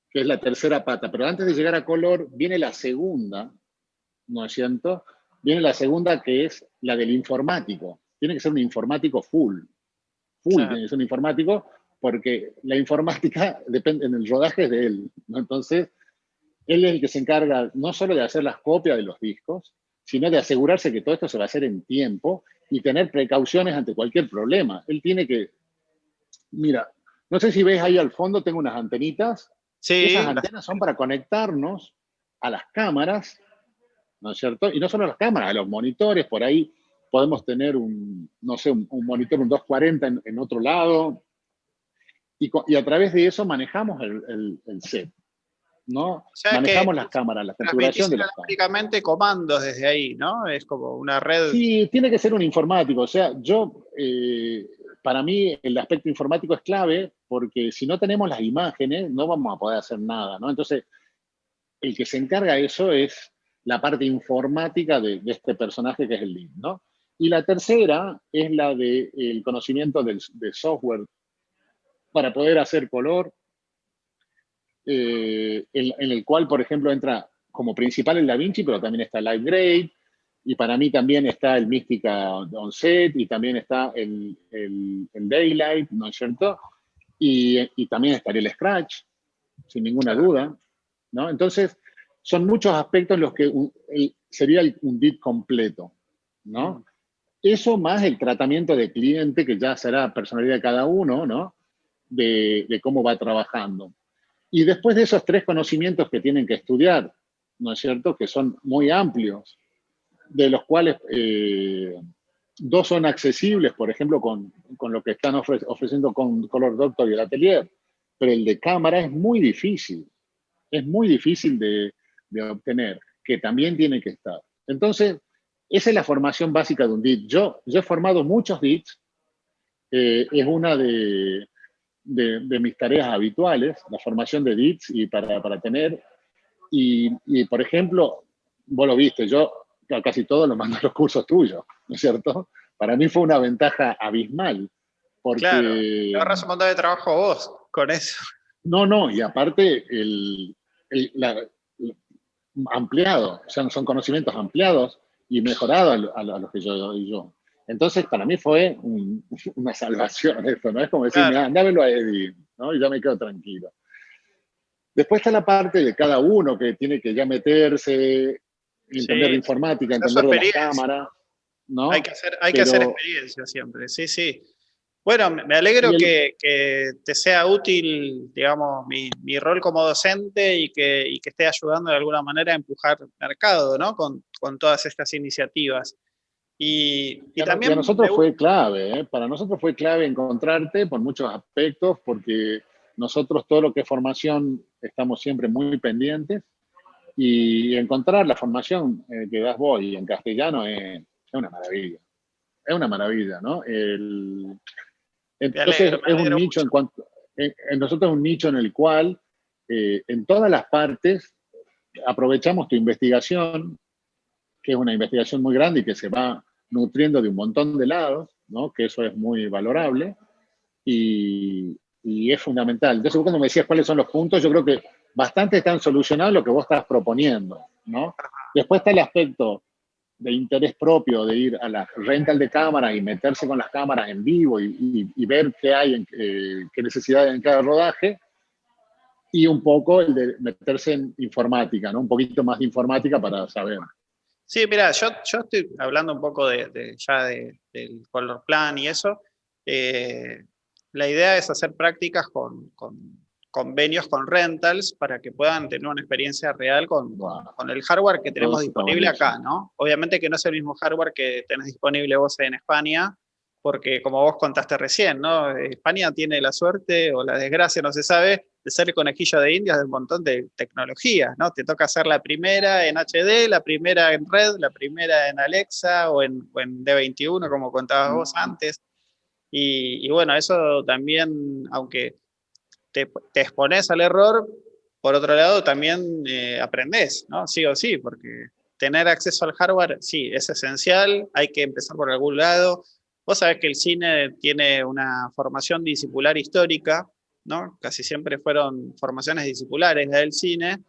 Speaker 2: que es la tercera pata. Pero antes de llegar a color, viene la segunda, ¿no es cierto? Viene la segunda que es la del informático. Tiene que ser un informático full. Full que ser un informático porque la informática depende en el rodaje de él. ¿no? Entonces, él es el que se encarga no solo de hacer las copias de los discos, sino de asegurarse que todo esto se va a hacer en tiempo y tener precauciones ante cualquier problema. Él tiene que, mira, no sé si ves ahí al fondo, tengo unas antenitas. Sí. Esas antenas son para conectarnos a las cámaras, ¿no es cierto? Y no solo a las cámaras, a los monitores, por ahí podemos tener un, no sé, un, monitor, un 240 en, otro lado, y, a través de eso manejamos el set. ¿no? Manejamos las cámaras, la configuración de las cámaras.
Speaker 1: comandos desde ahí, ¿no? Es como una red...
Speaker 2: Sí, tiene que ser un informático. O sea, yo, eh, para mí el aspecto informático es clave porque si no tenemos las imágenes no vamos a poder hacer nada, ¿no? Entonces, el que se encarga de eso es la parte informática de, este personaje que es el lead, ¿no? Y la tercera es la del conocimiento del, de software para poder hacer color, eh, en, el cual, por ejemplo, entra como principal el Da Vinci, pero también está Light Grade, y para mí también está el Mística Onset, y también está el, Daylight, ¿no es cierto? Y, también estaría el Scratch, sin ninguna duda, ¿no? Entonces, son muchos aspectos los que sería un DIT completo, ¿no? Eso más el tratamiento de cliente, que ya será personalidad de cada uno, ¿no? De, cómo va trabajando. Y después de esos tres conocimientos que tienen que estudiar, ¿no es cierto? Que son muy amplios, de los cuales eh, dos son accesibles, por ejemplo, con, lo que están ofreciendo con Color Doctor y el Atelier, pero el de cámara es muy difícil, es muy difícil de, de obtener, que también tiene que estar. Entonces, esa es la formación básica de un DIT. Yo, yo he formado muchos DITs, eh, es una de, de, mis tareas habituales, la formación de DITs y para, para tener, y, y, por ejemplo, vos lo viste, yo casi todo lo mando a los cursos tuyos, ¿no es cierto? Para mí fue una ventaja abismal. Porque,
Speaker 1: claro, te ahorras un montón de trabajo vos con eso.
Speaker 2: No, no, y aparte el, el la, ampliado, o sea, son conocimientos ampliados y mejorado a, los que yo doy yo. Entonces, para mí fue una salvación esto, ¿no? Es como decir, claro. dámelo a Eddie, ¿no? Y ya me quedo tranquilo. Después está la parte de cada uno que tiene que ya meterse, entender informática, entender la cámara, ¿no?
Speaker 1: Hay que hacer, hay que hacer experiencia siempre, sí, sí. Bueno, me alegro que, te sea útil, digamos, mi, rol como docente y que, que, esté ayudando de alguna manera a empujar el mercado, ¿no? Con, todas estas iniciativas. Y, también...
Speaker 2: Para nosotros fue clave, ¿eh? Para nosotros fue clave encontrarte por muchos aspectos, porque nosotros todo lo que es formación estamos siempre muy pendientes y encontrar la formación eh, que das vos y en castellano es, es una maravilla. Es una maravilla, ¿no? El, entonces es un nicho en cuanto, en, nosotros es un nicho en el cual eh, en todas las partes aprovechamos tu investigación, que es una investigación muy grande y que se va nutriendo de un montón de lados, ¿no? que eso es muy valorable y, y, es fundamental. Entonces cuando me decías cuáles son los puntos, yo creo que bastante están solucionados lo que vos estás proponiendo. ¿no? Después está el aspecto de interés propio de ir a la rental de cámara y meterse con las cámaras en vivo y, ver qué hay, eh, qué necesidad hay en cada rodaje, y un poco el de meterse en informática, ¿no? Un poquito más de informática para saber.
Speaker 1: Sí, mira, yo, yo estoy hablando un poco de, ya del color plan y eso. Eh, la idea es hacer prácticas con convenios con rentals para que puedan tener una experiencia real con, con el hardware que tenemos disponible acá, ¿no? Obviamente que no es el mismo hardware que tenés disponible vos en España, porque como vos contaste recién, ¿no? España tiene la suerte o la desgracia, no se sabe, de ser el conejillo de indias de un montón de tecnologías, ¿no? Te toca hacer la primera en HD, la primera en red, la primera en Alexa o en, en D21, como contabas vos antes. Y, y bueno, eso también, aunque te, expones al error, por otro lado también eh, aprendes, ¿no? Sí o sí, porque tener acceso al hardware, sí, es esencial, hay que empezar por algún lado. Vos sabés que el cine tiene una formación discipular histórica, ¿no? Casi siempre fueron formaciones discipulares del cine,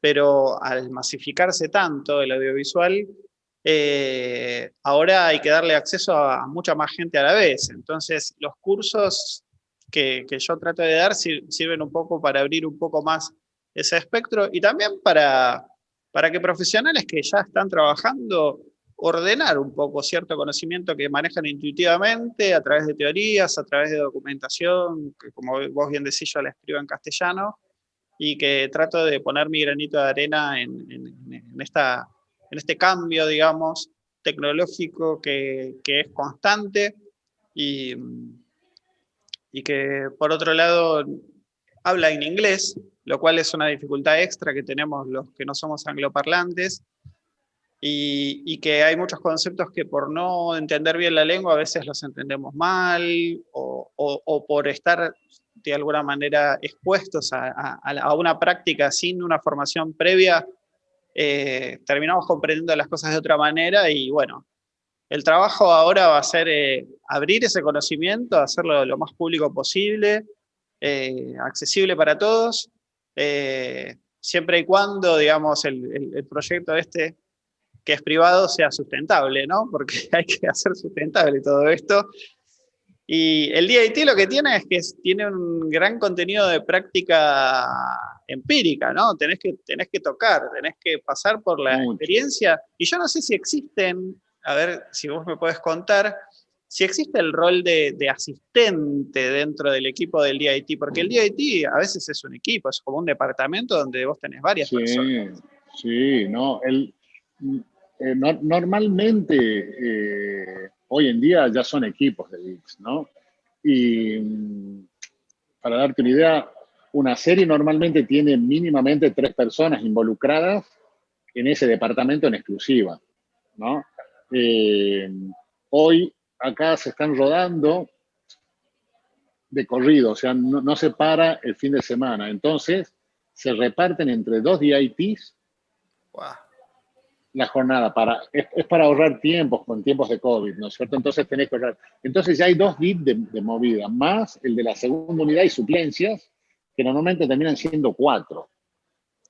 Speaker 1: pero al masificarse tanto el audiovisual, eh, ahora hay que darle acceso a mucha más gente a la vez. Entonces, los cursos que, yo trato de dar sirven un poco para abrir un poco más ese espectro y también para, para que profesionales que ya están trabajando ordenar un poco cierto conocimiento que manejan intuitivamente a través de teorías, a través de documentación, que como vos bien decís yo la escribo en castellano, y que trato de poner mi granito de arena en, en, esta, en este cambio, digamos, tecnológico que, que es constante y, y que por otro lado habla en inglés, lo cual es una dificultad extra que tenemos los que no somos angloparlantes, y, y, que hay muchos conceptos que por no entender bien la lengua a veces los entendemos mal, o, o, por estar de alguna manera expuestos a, a, una práctica sin una formación previa, eh, terminamos comprendiendo las cosas de otra manera y bueno, el trabajo ahora va a ser eh, abrir ese conocimiento, hacerlo lo más público posible eh, accesible para todos, eh, siempre y cuando, digamos, el, proyecto este que es privado sea sustentable, ¿no? Porque hay que hacer sustentable todo esto. Y el DIT lo que tiene es que tiene un gran contenido de práctica empírica, ¿no? Tenés que, tenés que tocar, tenés que pasar por la experiencia. Y yo no sé si existen, a ver si vos me podés contar, si existe el rol de, asistente dentro del equipo del DIT, porque el DIT a veces es un equipo, es como un departamento donde vos tenés varias personas.
Speaker 2: Sí, no, el, eh, normalmente eh, hoy en día ya son equipos de VIX, ¿no? Y mm, para darte una idea, una serie normalmente tiene mínimamente tres personas involucradas en ese departamento en exclusiva, ¿no? Eh, hoy acá se están rodando de corrido, o sea, no, se para el fin de semana. Entonces, se reparten entre dos DITs la jornada. Para, es, para ahorrar tiempos con tiempos de COVID, ¿no es cierto? Entonces tenés que ahorrar. Entonces ya hay dos DITs de, movida, más el de la segunda unidad y suplencias, que normalmente terminan siendo cuatro.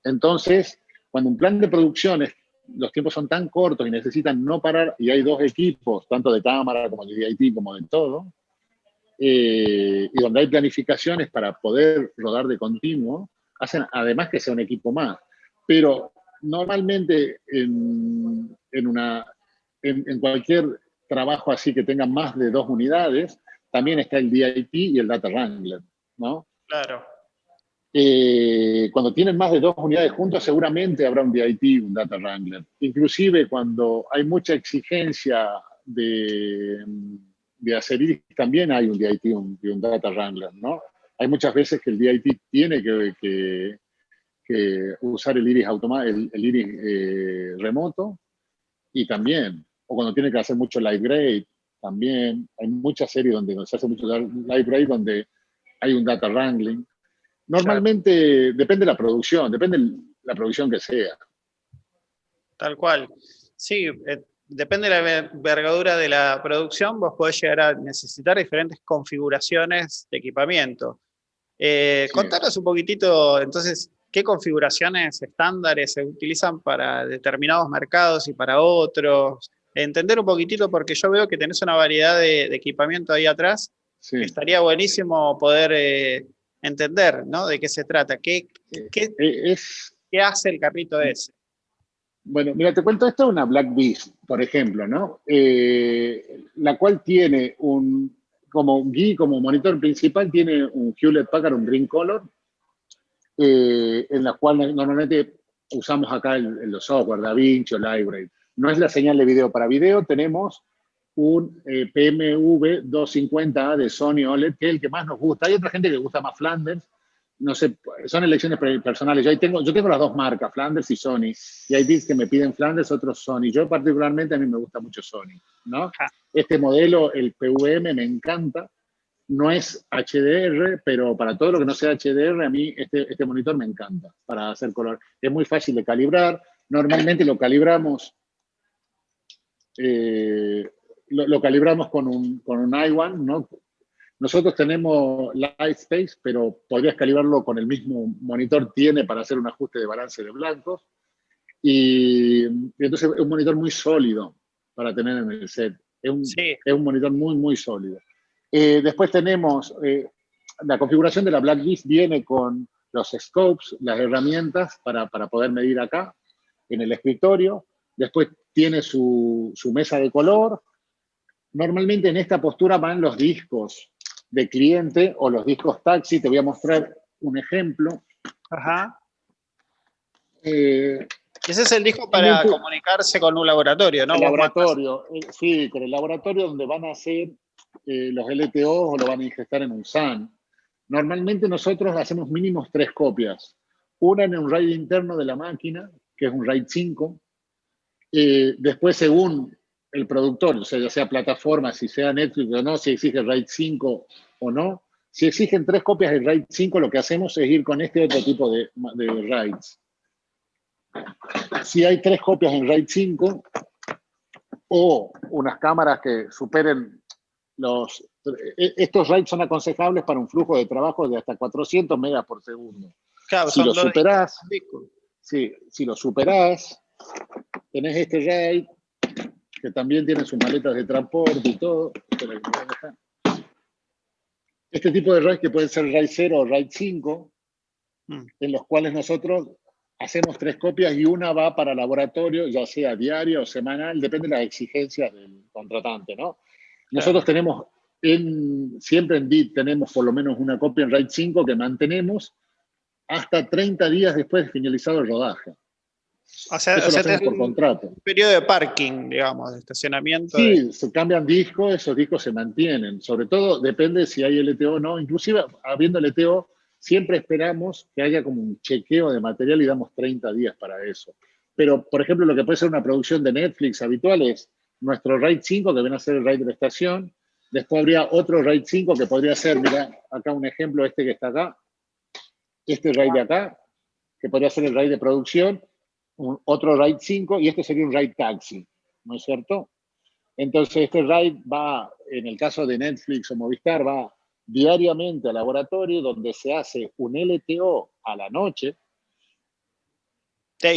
Speaker 2: Entonces, cuando un plan de producción es los tiempos son tan cortos y necesitan no parar, y hay dos equipos, tanto de cámara como de DIT, como de todo, eh, y donde hay planificaciones para poder rodar de continuo, hacen además que sea un equipo más. Pero normalmente en, en una, en, en, cualquier trabajo así que tenga más de dos unidades, también está el DIT y el Data Wrangler, ¿no?
Speaker 1: Claro.
Speaker 2: Eh, cuando tienen más de dos unidades juntas, seguramente habrá un DIT, un Data Wrangler. Inclusive cuando hay mucha exigencia de, de hacer también hay un DIT un, un, Data Wrangler, ¿no? Hay muchas veces que el DIT tiene que, que, que usar el iris, el, el iris eh, remoto y también, o cuando tiene que hacer mucho light grade, también. Hay muchas series donde se hace mucho light grade donde hay un data wrangling. Normalmente depende de la producción, depende de la producción que sea.
Speaker 1: Tal cual. Sí, eh, depende de la envergadura de la producción, vos podés llegar a necesitar diferentes configuraciones de equipamiento. Eh, Contanos un poquitito, entonces, qué configuraciones estándares se utilizan para determinados mercados y para otros. Entender un poquitito, porque yo veo que tenés una variedad de, equipamiento ahí atrás. Estaría buenísimo poder eh, entender, ¿no? De qué se trata, qué, qué, eh, es, qué hace el carrito ese.
Speaker 2: Bueno, mira, te cuento, esto es una Black Beast, por ejemplo, ¿no? Eh, la cual tiene un, como GUI, como monitor principal, tiene un Hewlett Packard, un Green Color, eh, en la cual normalmente usamos acá el, los software, DaVinci o Library. No es la señal de video para video, tenemos un eh, PMV 250A de Sony OLED, que es el que más nos gusta. Hay otra gente que gusta más Flanders, no sé, son elecciones personales. Yo, tengo, yo tengo las dos marcas, Flanders y Sony, y hay bits que me piden Flanders, otros Sony. Yo particularmente a mí me gusta mucho Sony, ¿no? Este modelo, el PVM, me encanta. No es HDR, pero para todo lo que no sea HDR, a mí este, este monitor me encanta para hacer color. Es muy fácil de calibrar. Normalmente lo calibramos eh, lo, calibramos con un, con un i1, ¿no? Nosotros tenemos Lightspace, pero podrías calibrarlo con el mismo monitor tiene para hacer un ajuste de balance de blancos. Y, entonces es un monitor muy sólido para tener en el set. Es un, es un monitor muy, muy sólido. Eh, después tenemos, eh, la configuración de la Blacklist viene con los scopes, las herramientas para, para poder medir acá, en el escritorio. Después tiene su, su mesa de color, Normalmente en esta postura van los discos de cliente o los discos taxi. Te voy a mostrar un ejemplo.
Speaker 1: Ajá. Eh, Ese es el disco para comunicarse con un laboratorio, ¿no?
Speaker 2: El laboratorio, eh, sí, con el laboratorio donde van a hacer eh, los LTO o lo van a ingestar en un SAN. Normalmente nosotros hacemos mínimos tres copias. Una en un RAID interno de la máquina, que es un RAID 5. después, según el productor, o sea, ya sea plataforma, si sea Netflix o no, si exige RAID 5 o no. Si exigen tres copias de RAID 5, lo que hacemos es ir con este otro tipo de, de RAIDs. Si hay tres copias en RAID 5 o unas cámaras que superen los e, estos RAID son aconsejables para un flujo de trabajo de hasta 400 megas por segundo.
Speaker 1: Claro,
Speaker 2: si lo superás, sí, si lo superás, tenés este RAID, que también tiene sus maletas de transporte y todo. Este tipo de RAID que pueden ser RAID 0 o RAID 5, mm. en los cuales nosotros hacemos tres copias y una va para laboratorio, ya sea diario o semanal, depende de las exigencias del contratante, ¿no? Nosotros tenemos, en, siempre en DIT tenemos por lo menos una copia en RAID 5 que mantenemos hasta 30 días después de finalizado el rodaje.
Speaker 1: O sea, por contrato. Un periodo de parking, digamos, de estacionamiento.
Speaker 2: Sí, se cambian discos, esos discos se mantienen. Sobre todo depende si hay LTO o no. Inclusive, habiendo LTO, siempre esperamos que haya como un chequeo de material y damos 30 días para eso. Pero, por ejemplo, lo que puede ser una producción de Netflix habitual es nuestro RAID 5, que viene a ser el RAID de la estación. Después habría otro RAID 5 que podría ser, mira, acá un ejemplo, este que está acá. Este RAID de acá, que podría ser el RAID de producción. Otro RAID 5 y este sería un RAID taxi, ¿no es cierto? Entonces, este RAID va, en el caso de Netflix o Movistar, va diariamente al laboratorio donde se hace un LTO a la noche,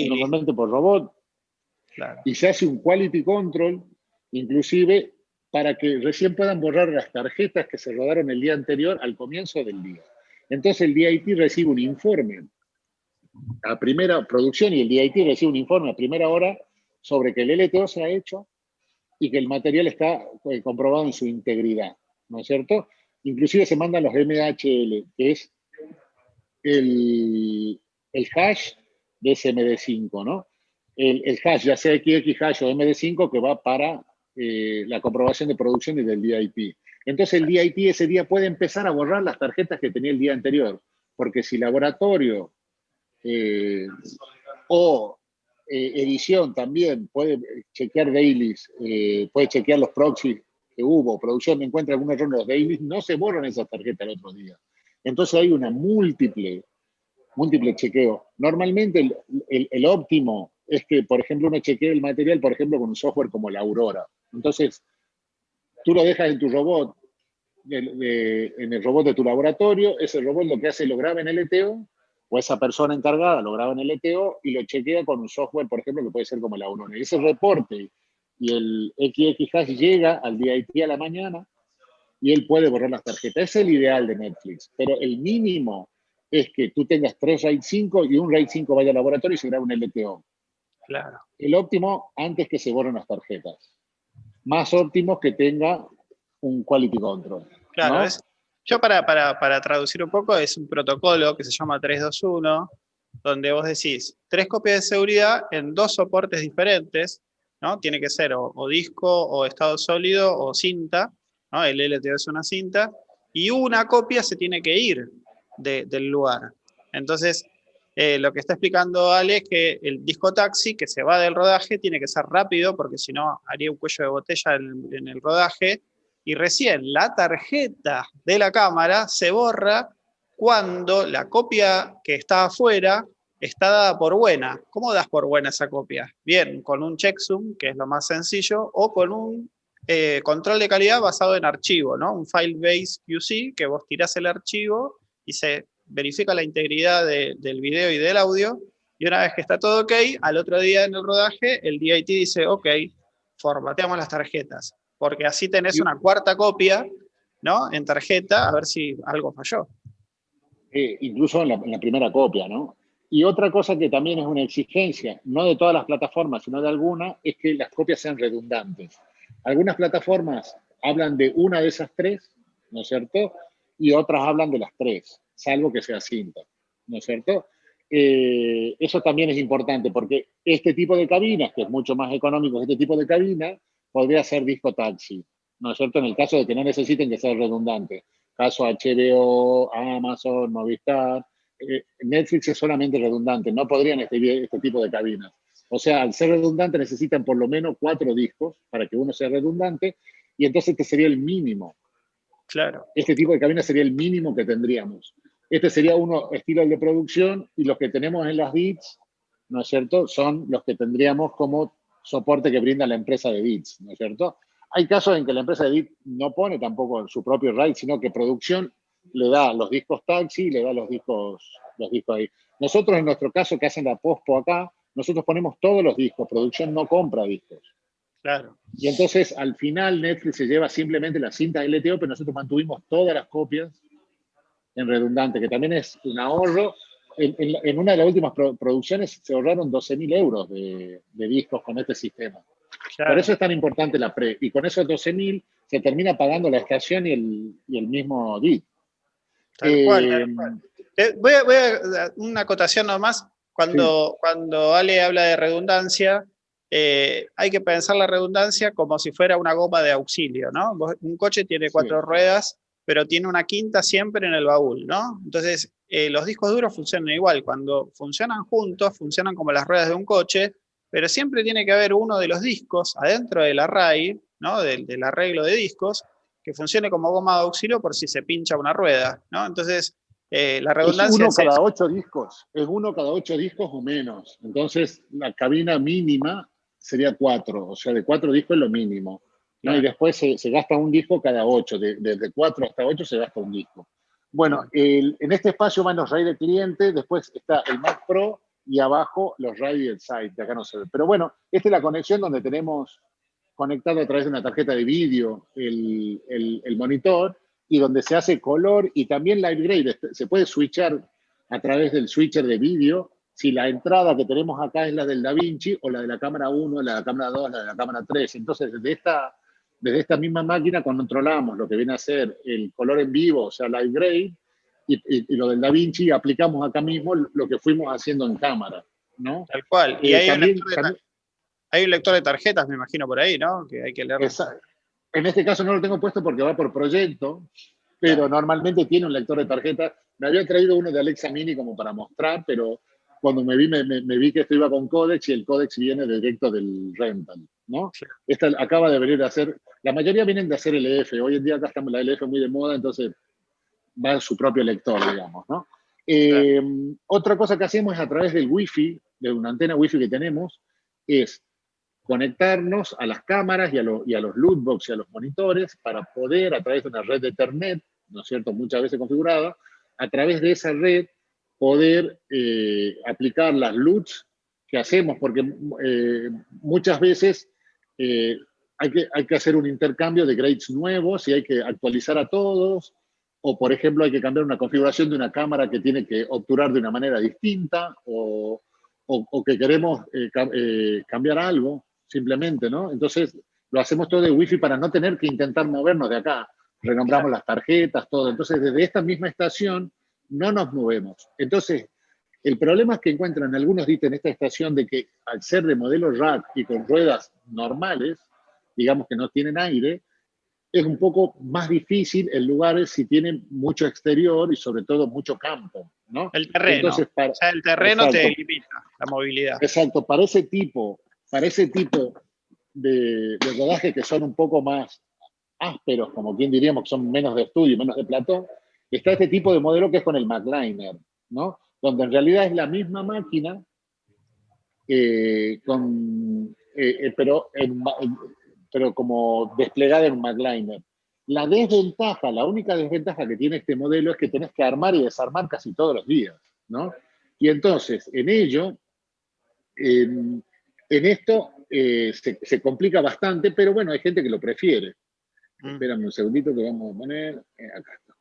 Speaker 2: normalmente por robot, y se hace un quality control, inclusive para que recién puedan borrar las tarjetas que se rodaron el día anterior al comienzo del día. Entonces el DIT recibe un informe a primera producción y el DIT recibe un informe a primera hora sobre que el LTO se ha hecho y que el material está eh, comprobado en su integridad, ¿no es cierto? Inclusive se mandan los MHL, que es el, hash de SMD5, ¿no? El, hash, ya sea XX hash o MD5, que va para eh, la comprobación de producción y del DIP. Entonces el DIP ese día puede empezar a borrar las tarjetas que tenía el día anterior, porque si laboratorio eh, o eh, edición también puede chequear dailies, puede chequear los proxies hubo, producción encuentra algún error en los dailies, no se borran esas tarjetas el otro día. Entonces hay una múltiple, múltiple chequeo. Normalmente el, óptimo es que, por ejemplo, uno chequee el material, por ejemplo, con un software como la Aurora. Entonces, tú lo dejas en tu robot, en el robot de tu laboratorio, ese robot lo que hace lo graba en LTO, o esa persona encargada lo graba en LTO y lo chequea con un software, por ejemplo, que puede ser como la Aurora. Y ese reporte y el XX hash llega al DIT a la mañana y él puede borrar las tarjetas. Es el ideal de Netflix, pero el mínimo es que tú tengas tres RAID 5 y un RAID 5 vaya al laboratorio y se grabe un LTO.
Speaker 1: Claro.
Speaker 2: El óptimo antes que se borren las tarjetas. Más óptimo que tenga un quality control.
Speaker 1: Claro, yo para, para, para traducir un poco, es un protocolo que se llama 321, donde vos decís tres copias de seguridad en dos soportes diferentes, ¿no? Tiene que ser o, disco, o estado sólido, o cinta, ¿no? El LTO es una cinta, y una copia se tiene que ir del lugar. Entonces, eh, lo que está explicando Ale es que el disco taxi que se va del rodaje tiene que ser rápido, porque si no haría un cuello de botella en, en el rodaje, y recién la tarjeta de la cámara se borra cuando la copia que está afuera está dada por buena. ¿Cómo das por buena esa copia? Bien, con un checksum, que es lo más sencillo, o con un eh, control de calidad basado en archivo, ¿no? Un file-based QC, que vos tirás el archivo y se verifica la integridad del video y del audio, y una vez que está todo ok, al otro día en el rodaje, el DIT dice, ok, formateamos las tarjetas, porque así tenés una cuarta copia, ¿no? En tarjeta, a ver si algo falló.
Speaker 2: Eh, incluso en la, primera copia, ¿no? Y otra cosa que también es una exigencia, no de todas las plataformas, sino de algunas, es que las copias sean redundantes. Algunas plataformas hablan de una de esas tres, ¿no es cierto? Y otras hablan de las tres, salvo que sea cinta, ¿no es cierto? Eh, eso también es importante porque este tipo de cabinas, que es mucho más económico que este tipo de cabina, podría ser disco taxi, ¿no es cierto? En el caso de que no necesiten que sea redundante. Caso HBO, Amazon, Movistar, eh, Netflix es solamente redundante, no podrían este, este tipo de cabinas. O sea, al ser redundante necesitan por lo menos cuatro discos para que uno sea redundante y entonces este sería el mínimo.
Speaker 1: Claro.
Speaker 2: Este tipo de cabina sería el mínimo que tendríamos. Este sería uno estilo de producción y los que tenemos en las bits, ¿no es cierto? Son los que tendríamos como soporte que brinda la empresa de bits, ¿no es cierto? hay casos en que la empresa de edit no pone tampoco su propio RAID, sino que producción le da los discos taxi y le da los discos, los discos ahí. Nosotros, en nuestro caso, que hacen la pospo acá, nosotros ponemos todos los discos, producción no compra discos.
Speaker 1: Claro.
Speaker 2: Y entonces, al final, Netflix se lleva simplemente la cinta LTO, pero nosotros mantuvimos todas las copias en redundante, que también es un ahorro. En, una de las últimas producciones se ahorraron 12.000 euros de, discos con este sistema. Por eso es tan importante la pre. Y con esos 12.000 se termina pagando la estación y el, y el mismo DIT.
Speaker 1: Tal cual, eh, voy, a, voy, a, una acotación nomás. Cuando, cuando Ale habla de redundancia, eh, hay que pensar la redundancia como si fuera una goma de auxilio, ¿no? Un coche tiene cuatro ruedas, pero tiene una quinta siempre en el baúl, ¿no? Entonces, eh, los discos duros funcionan igual. Cuando funcionan juntos, funcionan como las ruedas de un coche, pero siempre tiene que haber uno de los discos adentro del array, ¿no? Del, del arreglo de discos, que funcione como goma de auxilio por si se pincha una rueda, ¿no? Entonces, eh, la redundancia
Speaker 2: es uno cada ocho discos, es uno cada ocho discos o menos. Entonces, la cabina mínima sería cuatro, o sea, de cuatro discos es lo mínimo. Y después se, gasta un disco cada ocho, desde cuatro hasta ocho se gasta un disco. Bueno, en este espacio van los RAID de cliente, después está el Mac Pro y abajo los RAID del site, de acá no se ve. Pero bueno, esta es la conexión donde tenemos conectado a través de una tarjeta de vídeo el, el monitor y donde se hace color y también live grade. Este, se puede switchar a través del switcher de vídeo si la entrada que tenemos acá es la del DaVinci o la de la cámara 1, la de la cámara 2, la de la cámara 3. Entonces, desde esta, desde esta misma máquina controlamos lo que viene a ser el color en vivo, o sea, live grade, y, lo del DaVinci aplicamos acá mismo lo que fuimos haciendo en cámara. ¿no?
Speaker 1: Tal cual. Y eh, hay, un lector de tarjetas, me imagino, por ahí, ¿no? Que hay que leer.
Speaker 2: En este caso no lo tengo puesto porque va por proyecto, pero normalmente tiene un lector de tarjeta. Me había traído uno de Alexa Mini como para mostrar, pero cuando me vi, me, vi que esto iba con Codex y el Codex viene directo del rental, ¿no? Esta acaba de venir de hacer, la mayoría vienen de hacer LF, hoy en día acá estamos la LF muy de moda, entonces va su propio lector, digamos, ¿no? Eh, otra cosa que hacemos es a través del Wi-Fi, de una antena Wi-Fi que tenemos, es conectarnos a las cámaras y a, y a los lootbox y a los monitores para poder, a través de una red de Ethernet, ¿no es cierto?, muchas veces configurada, a través de esa red poder eh, aplicar las LUTs que hacemos, porque eh, muchas veces hay, que, hay que hacer un intercambio de grades nuevos y hay que actualizar a todos, o por ejemplo hay que cambiar una configuración de una cámara que tiene que obturar de una manera distinta, o, o que queremos cambiar algo simplemente, ¿no? Entonces, lo hacemos todo de Wi-Fi para no tener que intentar movernos de acá. Renombramos las tarjetas, todo. Entonces, desde esta misma estación no nos movemos. Entonces, el problema es que encuentran algunos dicen en esta estación de que al ser de modelo rack y con ruedas normales, digamos que no tienen aire, es un poco más difícil en lugares si tienen mucho exterior y sobre todo mucho campo, ¿no?
Speaker 1: El terreno, o sea, el terreno te limita la movilidad.
Speaker 2: Exacto, para ese tipo para ese tipo de, rodajes que son un poco más ásperos, como quien diríamos que son menos de estudio, menos de platón, está este tipo de modelo que es con el MacLiner, ¿no? Donde en realidad es la misma máquina, eh, con, eh, eh, pero, pero como desplegada en un MacLiner. La desventaja, la única desventaja que tiene este modelo es que tenés que armar y desarmar casi todos los días, ¿no? Y entonces, en ello, en esto eh, se, complica bastante, pero bueno, hay gente que lo prefiere. Mm. Espérame un segundito que vamos a poner. Eh, acá está.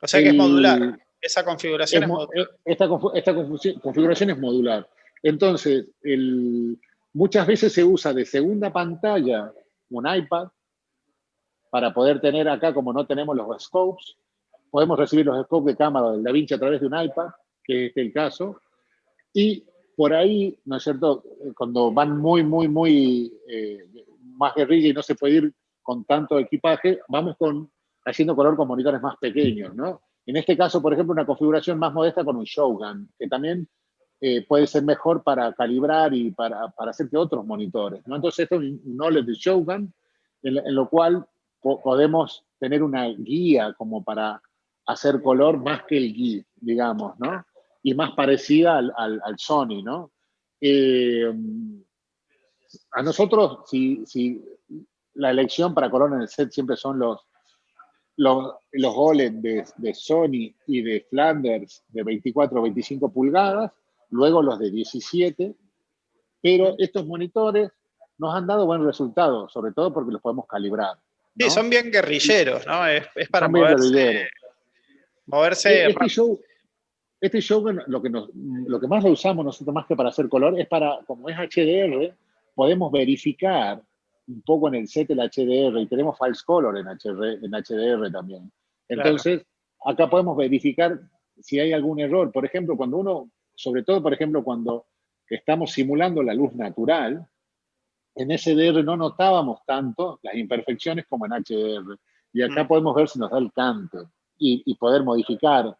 Speaker 1: O sea que es modular. Esa configuración es, modular. Eh,
Speaker 2: esta, configuración es modular. Entonces, muchas veces se usa de segunda pantalla un iPad para poder tener acá, como no tenemos los scopes, podemos recibir los scopes de cámara del DaVinci a través de un iPad, que es el caso, y por ahí, ¿no es cierto? Cuando van muy, muy, muy eh, más guerrilla y no se puede ir con tanto equipaje, vamos con, haciendo color con monitores más pequeños, ¿no? En este caso, por ejemplo, una configuración más modesta con un Shogun, que también eh, puede ser mejor para calibrar y para, para, hacer que otros monitores, ¿no? Entonces, esto es un OLED de Shogun, en, lo cual podemos tener una guía como para hacer color más que el guía, digamos, ¿no? y más parecida al, al, Sony, ¿no? Eh, a nosotros, si, si la elección para color en el set siempre son los, los, los de, de, Sony y de Flanders de 24 o 25 pulgadas, luego los de 17, pero estos monitores nos han dado buen resultado, sobre todo porque los podemos calibrar.
Speaker 1: Sí, son bien guerrilleros, ¿no? Es, para moverse. moverse
Speaker 2: este, show, este show lo que, lo que más lo usamos nosotros más que para hacer color es para, como es HDR, podemos verificar un poco en el set el HDR y tenemos false color en, HDR, en HDR también. Entonces, acá podemos verificar si hay algún error. Por ejemplo, cuando uno, sobre todo, por ejemplo, cuando estamos simulando la luz natural, en SDR no notábamos tanto las imperfecciones como en HDR. Y acá mm. podemos ver si nos da el cante y, poder modificar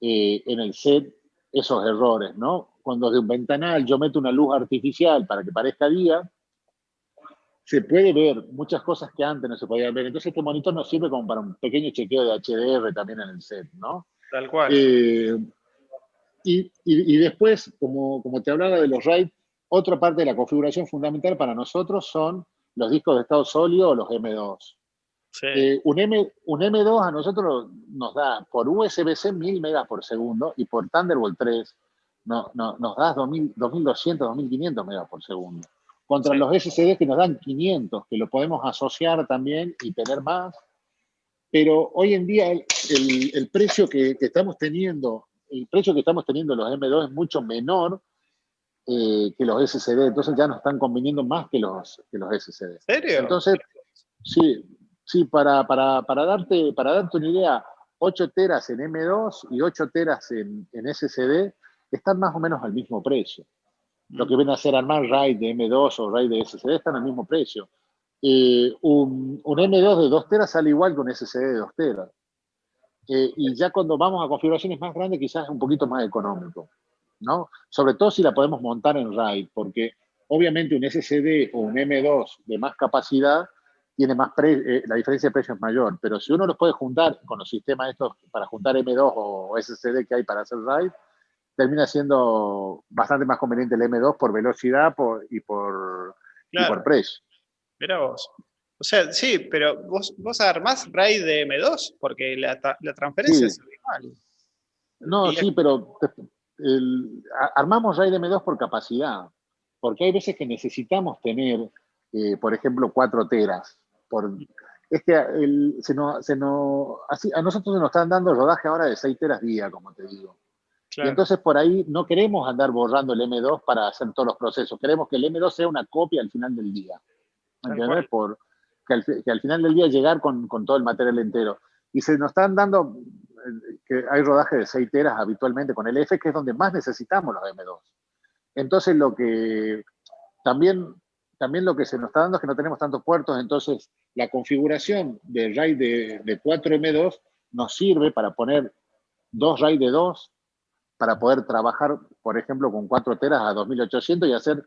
Speaker 2: eh, en el set esos errores, ¿no? Cuando de un ventanal yo meto una luz artificial para que parezca día, se puede ver muchas cosas que antes no se podían ver. Entonces este monitor nos sirve como para un pequeño chequeo de HDR también en el set, ¿no?
Speaker 1: Tal cual.
Speaker 2: Eh, y, y, después, como, como te hablaba de los RAID, otra parte de la configuración fundamental para nosotros son los discos de estado sólido o los M2. Eh, un, M, un M2 a nosotros nos da por USB-C 1000 megas por segundo y por Thunderbolt 3 no, nos da 2200, 2500 megas por segundo contra los SSD que nos dan 500, que lo podemos asociar también y tener más. Pero hoy en día el, el, precio que, que, estamos teniendo, el precio que estamos teniendo los M2 es mucho menor eh, que los SSD, entonces ya nos están conviniendo más que los, que los SSD.
Speaker 1: serio?
Speaker 2: Entonces, sí, sí para, para, para, darte, para darte una idea, 8 teras en M2 y 8 teras en, en SSD están más o menos al mismo precio lo que viene a ser armar RAID de M2 o RAID de SSD están al mismo precio. Eh, un, M2 de 2 teras sale igual que un SSD de 2 teras. Eh, y ya cuando vamos a configuraciones más grandes quizás es un poquito más económico, ¿no? Sobre todo si la podemos montar en RAID, porque obviamente un SSD o un M2 de más capacidad tiene más eh, la diferencia de precio es mayor, pero si uno los puede juntar con los sistemas estos para juntar M2 o SSD que hay para hacer RAID, termina siendo bastante más conveniente el M2 por velocidad y, por, por precio.
Speaker 1: Mira vos. O sea, sí, pero vos, vos armás RAID de M2 porque la, transferencia es igual.
Speaker 2: No, sí, pero armamos RAID de M2 por capacidad. Porque hay veces que necesitamos tener, eh, por ejemplo, 4 teras. Por, es que se así, a nosotros nos están dando rodaje ahora de 6 teras día, como te digo. Y entonces por ahí no queremos andar borrando el M2 para hacer todos los procesos. Queremos que el M2 sea una copia al final del día. ¿Entiendes? Por, que, al, final del día llegar con, con, todo el material entero. Y se nos están dando, eh, que hay rodaje de 6 teras habitualmente con el F, que es donde más necesitamos los M2. Entonces lo que también, también lo que se nos está dando es que no tenemos tantos puertos, entonces la configuración del RAID de, de 4 M2 nos sirve para poner dos RAID de 2 para poder trabajar, por ejemplo, con 4 teras a 2800 y hacer,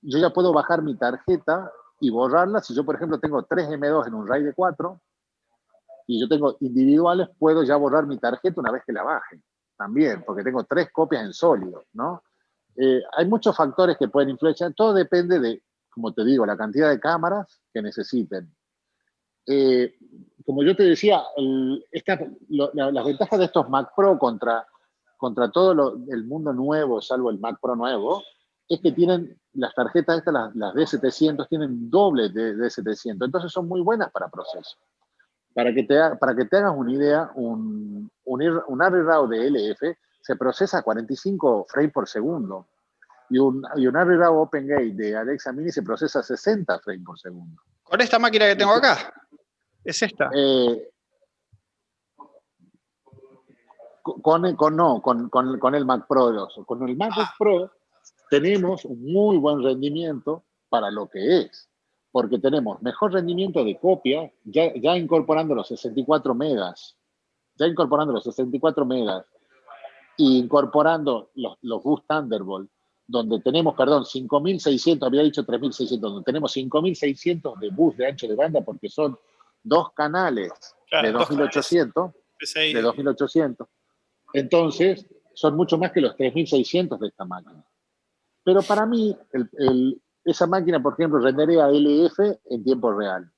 Speaker 2: yo ya puedo bajar mi tarjeta y borrarla. Si yo, por ejemplo, tengo 3 M2 en un RAID de 4 y yo tengo individuales, puedo ya borrar mi tarjeta una vez que la baje. También, porque tengo tres copias en sólido, ¿no? Eh, hay muchos factores que pueden influenciar. Todo depende de, como te digo, la cantidad de cámaras que necesiten. Eh, como yo te decía, las ventajas de estos Mac Pro contra contra todo el mundo nuevo, salvo el Mac Pro nuevo, es que tienen las tarjetas estas, las, las D700, tienen doble de D700, entonces son muy buenas para proceso. Para que te, para que te hagas una idea, un, un, un ARRI de LF se procesa a 45 frames por segundo y un, y un ARRI OpenGate de Alexa Mini se procesa a 60 frames por segundo.
Speaker 1: ¿Con esta máquina que tengo acá? ¿Es esta?
Speaker 2: Eh, con, con, no, con, con, el Mac Pro 2. Con el Mac Pro tenemos un muy buen rendimiento para lo que es, porque tenemos mejor rendimiento de copia, ya, ya incorporando los 64 megas, ya incorporando los 64 megas, e incorporando los, los bus Thunderbolt, donde tenemos, perdón, 5.600, había dicho 3.600, donde tenemos 5.600 de bus de ancho de banda, porque son dos canales de 2.800, de 2.800. Entonces, son mucho más que los 3.600 de esta máquina. Pero para mí, el, esa máquina, por ejemplo, rendería LF en tiempo real.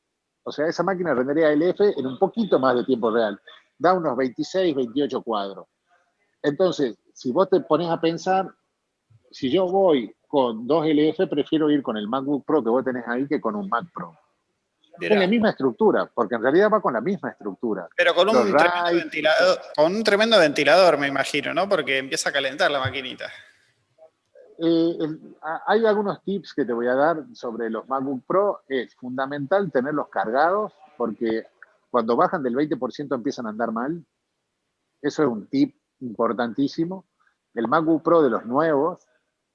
Speaker 2: O sea, esa máquina rendería LF en un poquito más de tiempo real. Da unos 26, 28 cuadros. Entonces, si vos te pones a pensar, si yo voy con dos LF, prefiero ir con el MacBook Pro que vos tenés ahí que con un Mac Pro. Con la misma estructura, porque en realidad va con la misma estructura.
Speaker 1: Pero con un, tremendo ventilador, con un tremendo ventilador, me imagino, ¿no? Porque empieza a calentar la maquinita.
Speaker 2: Eh, hay algunos tips que te voy a dar sobre los MacBook Pro. Es fundamental tenerlos cargados porque cuando bajan del 20% empiezan a andar mal. Eso es un tip importantísimo. El MacBook Pro de los nuevos,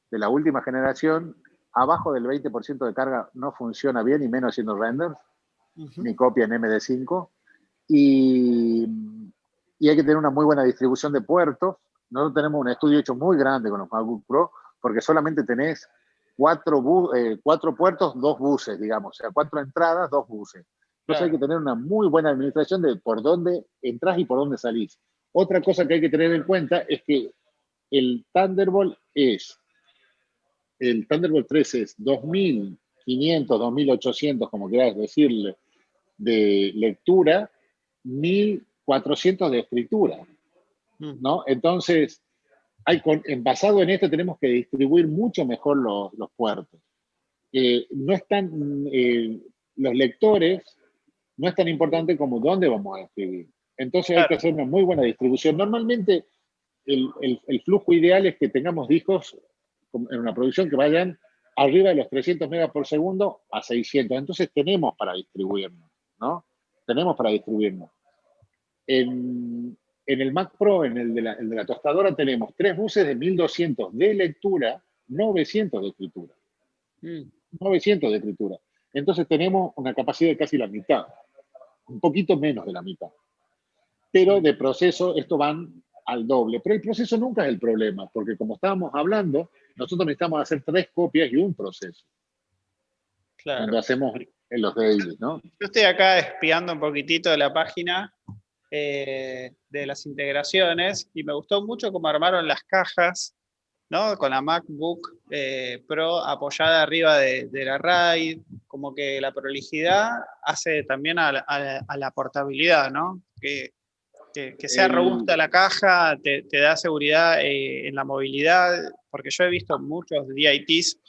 Speaker 2: de la última generación, abajo del 20% de carga no funciona bien, y menos haciendo renders, ni copia en MD5. Y, y hay que tener una muy buena distribución de puertos. Nosotros tenemos un estudio hecho muy grande con los MacBook Pro, porque solamente tenés cuatro, eh, cuatro puertos, dos buses, digamos, o sea, cuatro entradas, dos buses. Entonces hay que tener una muy buena administración de por dónde entras y por dónde salís. Otra cosa que hay que tener en cuenta es que el Thunderbolt es, el Thunderbolt 3 es 2500, 2800, como quieras decirle, de lectura, 1400 de escritura. Mm. ¿no? Entonces, en, basado en esto tenemos que distribuir mucho mejor los, puertos. Eh, no están, eh, los lectores no es tan importante como dónde vamos a escribir. Entonces hay que hacer una muy buena distribución. Normalmente el, flujo ideal es que tengamos discos en una producción que vayan arriba de los 300 megas por segundo a 600. Entonces tenemos para distribuirnos, ¿no? Tenemos para distribuirnos. En, en el Mac Pro, en el de, la, tostadora, tenemos tres buses de 1200 de lectura, 900 de escritura. 900 mm. de escritura. Entonces tenemos una capacidad de casi la mitad, un poquito menos de la mitad. Pero de proceso, esto van al doble. Pero el proceso nunca es el problema, porque como estábamos hablando, nosotros necesitamos hacer tres copias y un proceso. Claro. Cuando hacemos en los dailies, ¿no?
Speaker 1: Yo estoy acá espiando un poquitito de la página eh, de las integraciones y me gustó mucho cómo armaron las cajas, ¿no? Con la MacBook eh, Pro apoyada arriba de, la RAID, como que la prolijidad hace también a la, portabilidad, ¿no? Que, sea robusta la caja, te, da seguridad eh, en la movilidad, porque yo he visto muchos DITs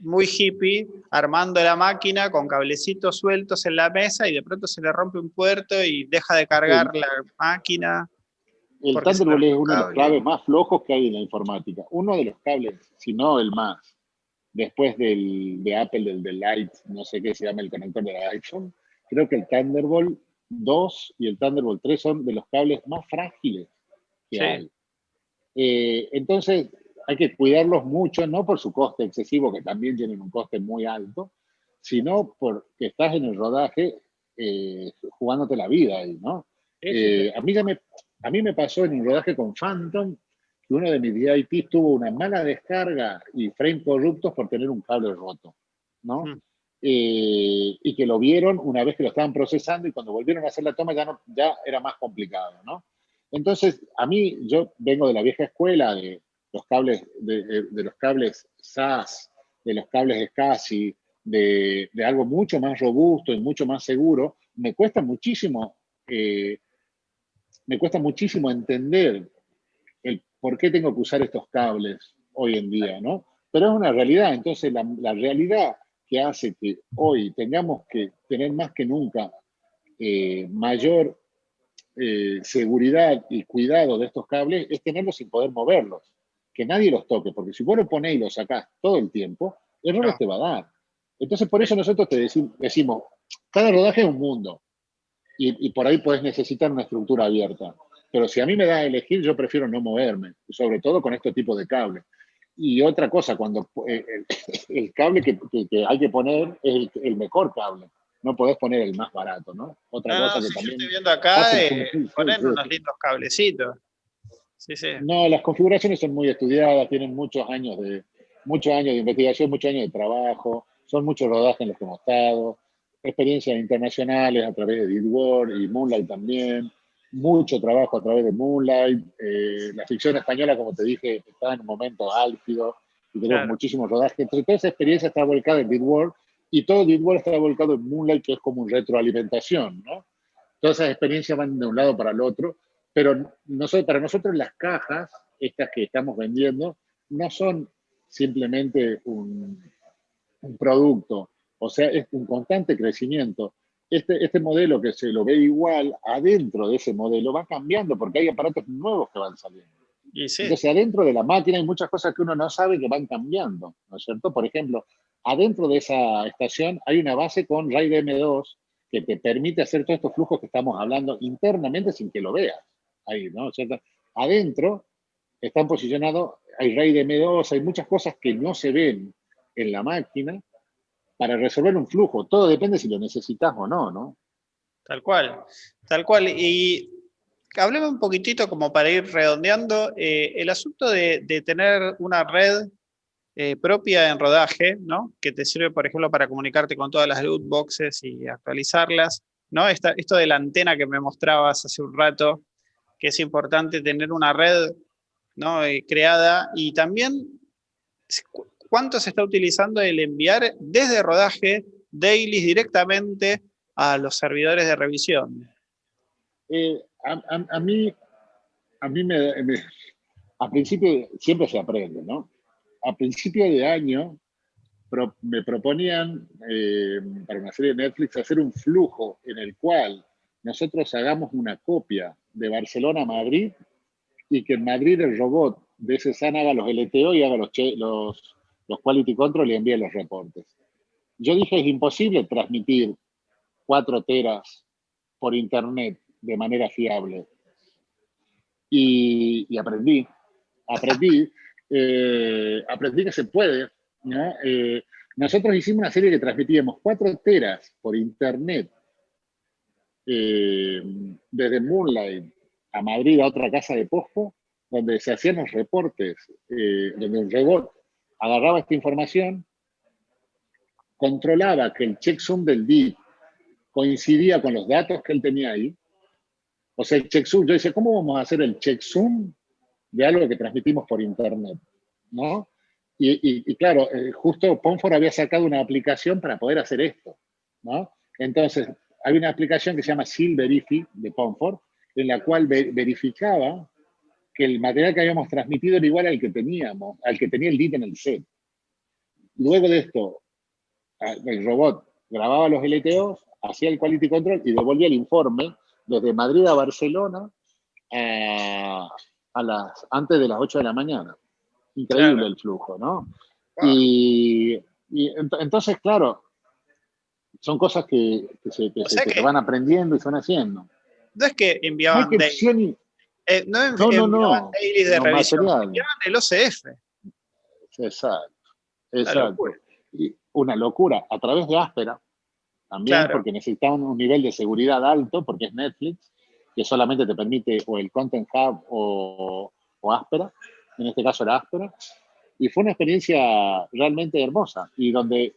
Speaker 1: muy hippie, armando la máquina con cablecitos sueltos en la mesa y de pronto se le rompe un puerto y deja de cargar la máquina.
Speaker 2: El Thunderbolt es uno de los cables más flojos que hay en la informática. Uno de los cables, si no el más, después del, de Apple, del, del Light, no sé qué se llama el conector de la iPhone, creo que el Thunderbolt 2 y el Thunderbolt 3 son de los cables más frágiles que hay. Eh, entonces, hay que cuidarlos mucho, no por su coste excesivo, que también tienen un coste muy alto, sino porque estás en el rodaje eh, jugándote la vida ahí, ¿no? Eh, a, mí me, a mí me pasó en un rodaje con Phantom que uno de mis VIPs tuvo una mala descarga y frame corruptos por tener un cable roto, ¿no? Mm. Eh, y que lo vieron una vez que lo estaban procesando y cuando volvieron a hacer la toma ya, no, ya era más complicado, ¿no? Entonces, a mí, yo vengo de la vieja escuela de, los cables, de, los cables SAS, de los cables SCSI, de, de, algo mucho más robusto y mucho más seguro, me cuesta muchísimo, eh, me cuesta muchísimo entender el por qué tengo que usar estos cables hoy en día, ¿no? Pero es una realidad, entonces la, realidad que hace que hoy tengamos que tener más que nunca eh, mayor eh, seguridad y cuidado de estos cables es tenerlos sin poder moverlos que nadie los toque, porque si vos lo ponés y lo sacás todo el tiempo, errores te va a dar. Entonces, por eso nosotros te decimos, cada rodaje es un mundo, y, por ahí puedes necesitar una estructura abierta. Pero si a mí me da a elegir, yo prefiero no moverme, sobre todo con este tipo de cables. Y otra cosa, cuando eh, el, cable que, hay que poner es el, mejor cable. No podés poner el más barato, ¿no?
Speaker 1: Otra cosa que también. Yo estoy viendo acá, eh, poner unos lindos cablecitos.
Speaker 2: No, las configuraciones son muy estudiadas, tienen muchos años de, muchos años de investigación, muchos años de trabajo, son muchos rodajes en los que hemos estado, experiencias internacionales a través de Didwar y Moonlight también, mucho trabajo a través de Moonlight, eh, la ficción española, como te dije, está en un momento álgido, y tenemos muchísimo rodaje. Entonces, toda esa experiencia está volcada en Bitworld y todo Bitworld está volcado en Moonlight, que es como un retroalimentación, ¿no? Todas esas experiencias van de un lado para el otro, pero nosotros, para nosotros las cajas, estas que estamos vendiendo, no son simplemente un, un producto, o sea, es un constante crecimiento. Este, este modelo que se lo ve igual, adentro de ese modelo va cambiando porque hay aparatos nuevos que van saliendo. Entonces, adentro de la máquina hay muchas cosas que uno no sabe que van cambiando, ¿no es cierto? Por ejemplo, adentro de esa estación hay una base con RAID M2 que te permite hacer todos estos flujos que estamos hablando internamente sin que lo veas. Ahí, ¿no? ¿Cierto? Adentro están posicionados, hay RAID M2, hay muchas cosas que no se ven en la máquina para resolver un flujo. Todo depende si lo necesitas o no, ¿no?
Speaker 1: Tal cual, tal cual. Y hablemos un poquitito como para ir redondeando, eh, el asunto de, tener una red eh, propia en rodaje, ¿no? que te sirve, por ejemplo, para comunicarte con todas las loot boxes y actualizarlas, ¿no? esto de la antena que me mostrabas hace un rato, que es importante tener una red ¿no? Eh, creada, y también cuánto se está utilizando el enviar desde rodaje dailies directamente a los servidores de revisión.
Speaker 2: A, mí, a mí me, a principio siempre se aprende, ¿no? A principio de año me proponían eh, para una serie de Netflix hacer un flujo en el cual nosotros hagamos una copia de Barcelona a Madrid y que en Madrid el robot de ese haga los LTO y haga los, los, los quality control y envíe los reportes. Yo dije, es imposible transmitir cuatro teras por internet de manera fiable. Y, aprendí, aprendí, eh, aprendí que se puede. Eh, nosotros hicimos una serie que transmitíamos cuatro teras por internet eh, desde Moonlight a Madrid a otra casa de posto, donde se hacían los reportes, donde un robot agarraba esta información, controlaba que el checksum del DIP coincidía con los datos que él tenía ahí, o sea, el checksum, yo decía, ¿cómo vamos a hacer el checksum de algo que transmitimos por internet? ¿No? Y, claro, eh, justo Ponfor había sacado una aplicación para poder hacer esto, ¿no? Entonces, hay una aplicación que se llama Seal Verify de Ponfor, en la cual verificaba que el material que habíamos transmitido era igual al que teníamos, al que tenía el DIT en el set. Luego de esto, el robot grababa los LTOs, hacía el quality control y devolvía el informe desde Madrid a Barcelona a, las, antes de las 8 de la mañana. Increíble el flujo, ¿no? Y, entonces, claro, son cosas que, se, van aprendiendo y se van haciendo.
Speaker 1: No es que enviaban no, eh, no, no, no, dailies de no, revisión, enviaban el OCF.
Speaker 2: Exacto, exacto. Y una locura, a través de Áspera, también, porque necesitaban un nivel de seguridad alto, porque es Netflix, que solamente te permite o el Content Hub o, o Áspera, en este caso era Áspera, y fue una experiencia realmente hermosa, y donde,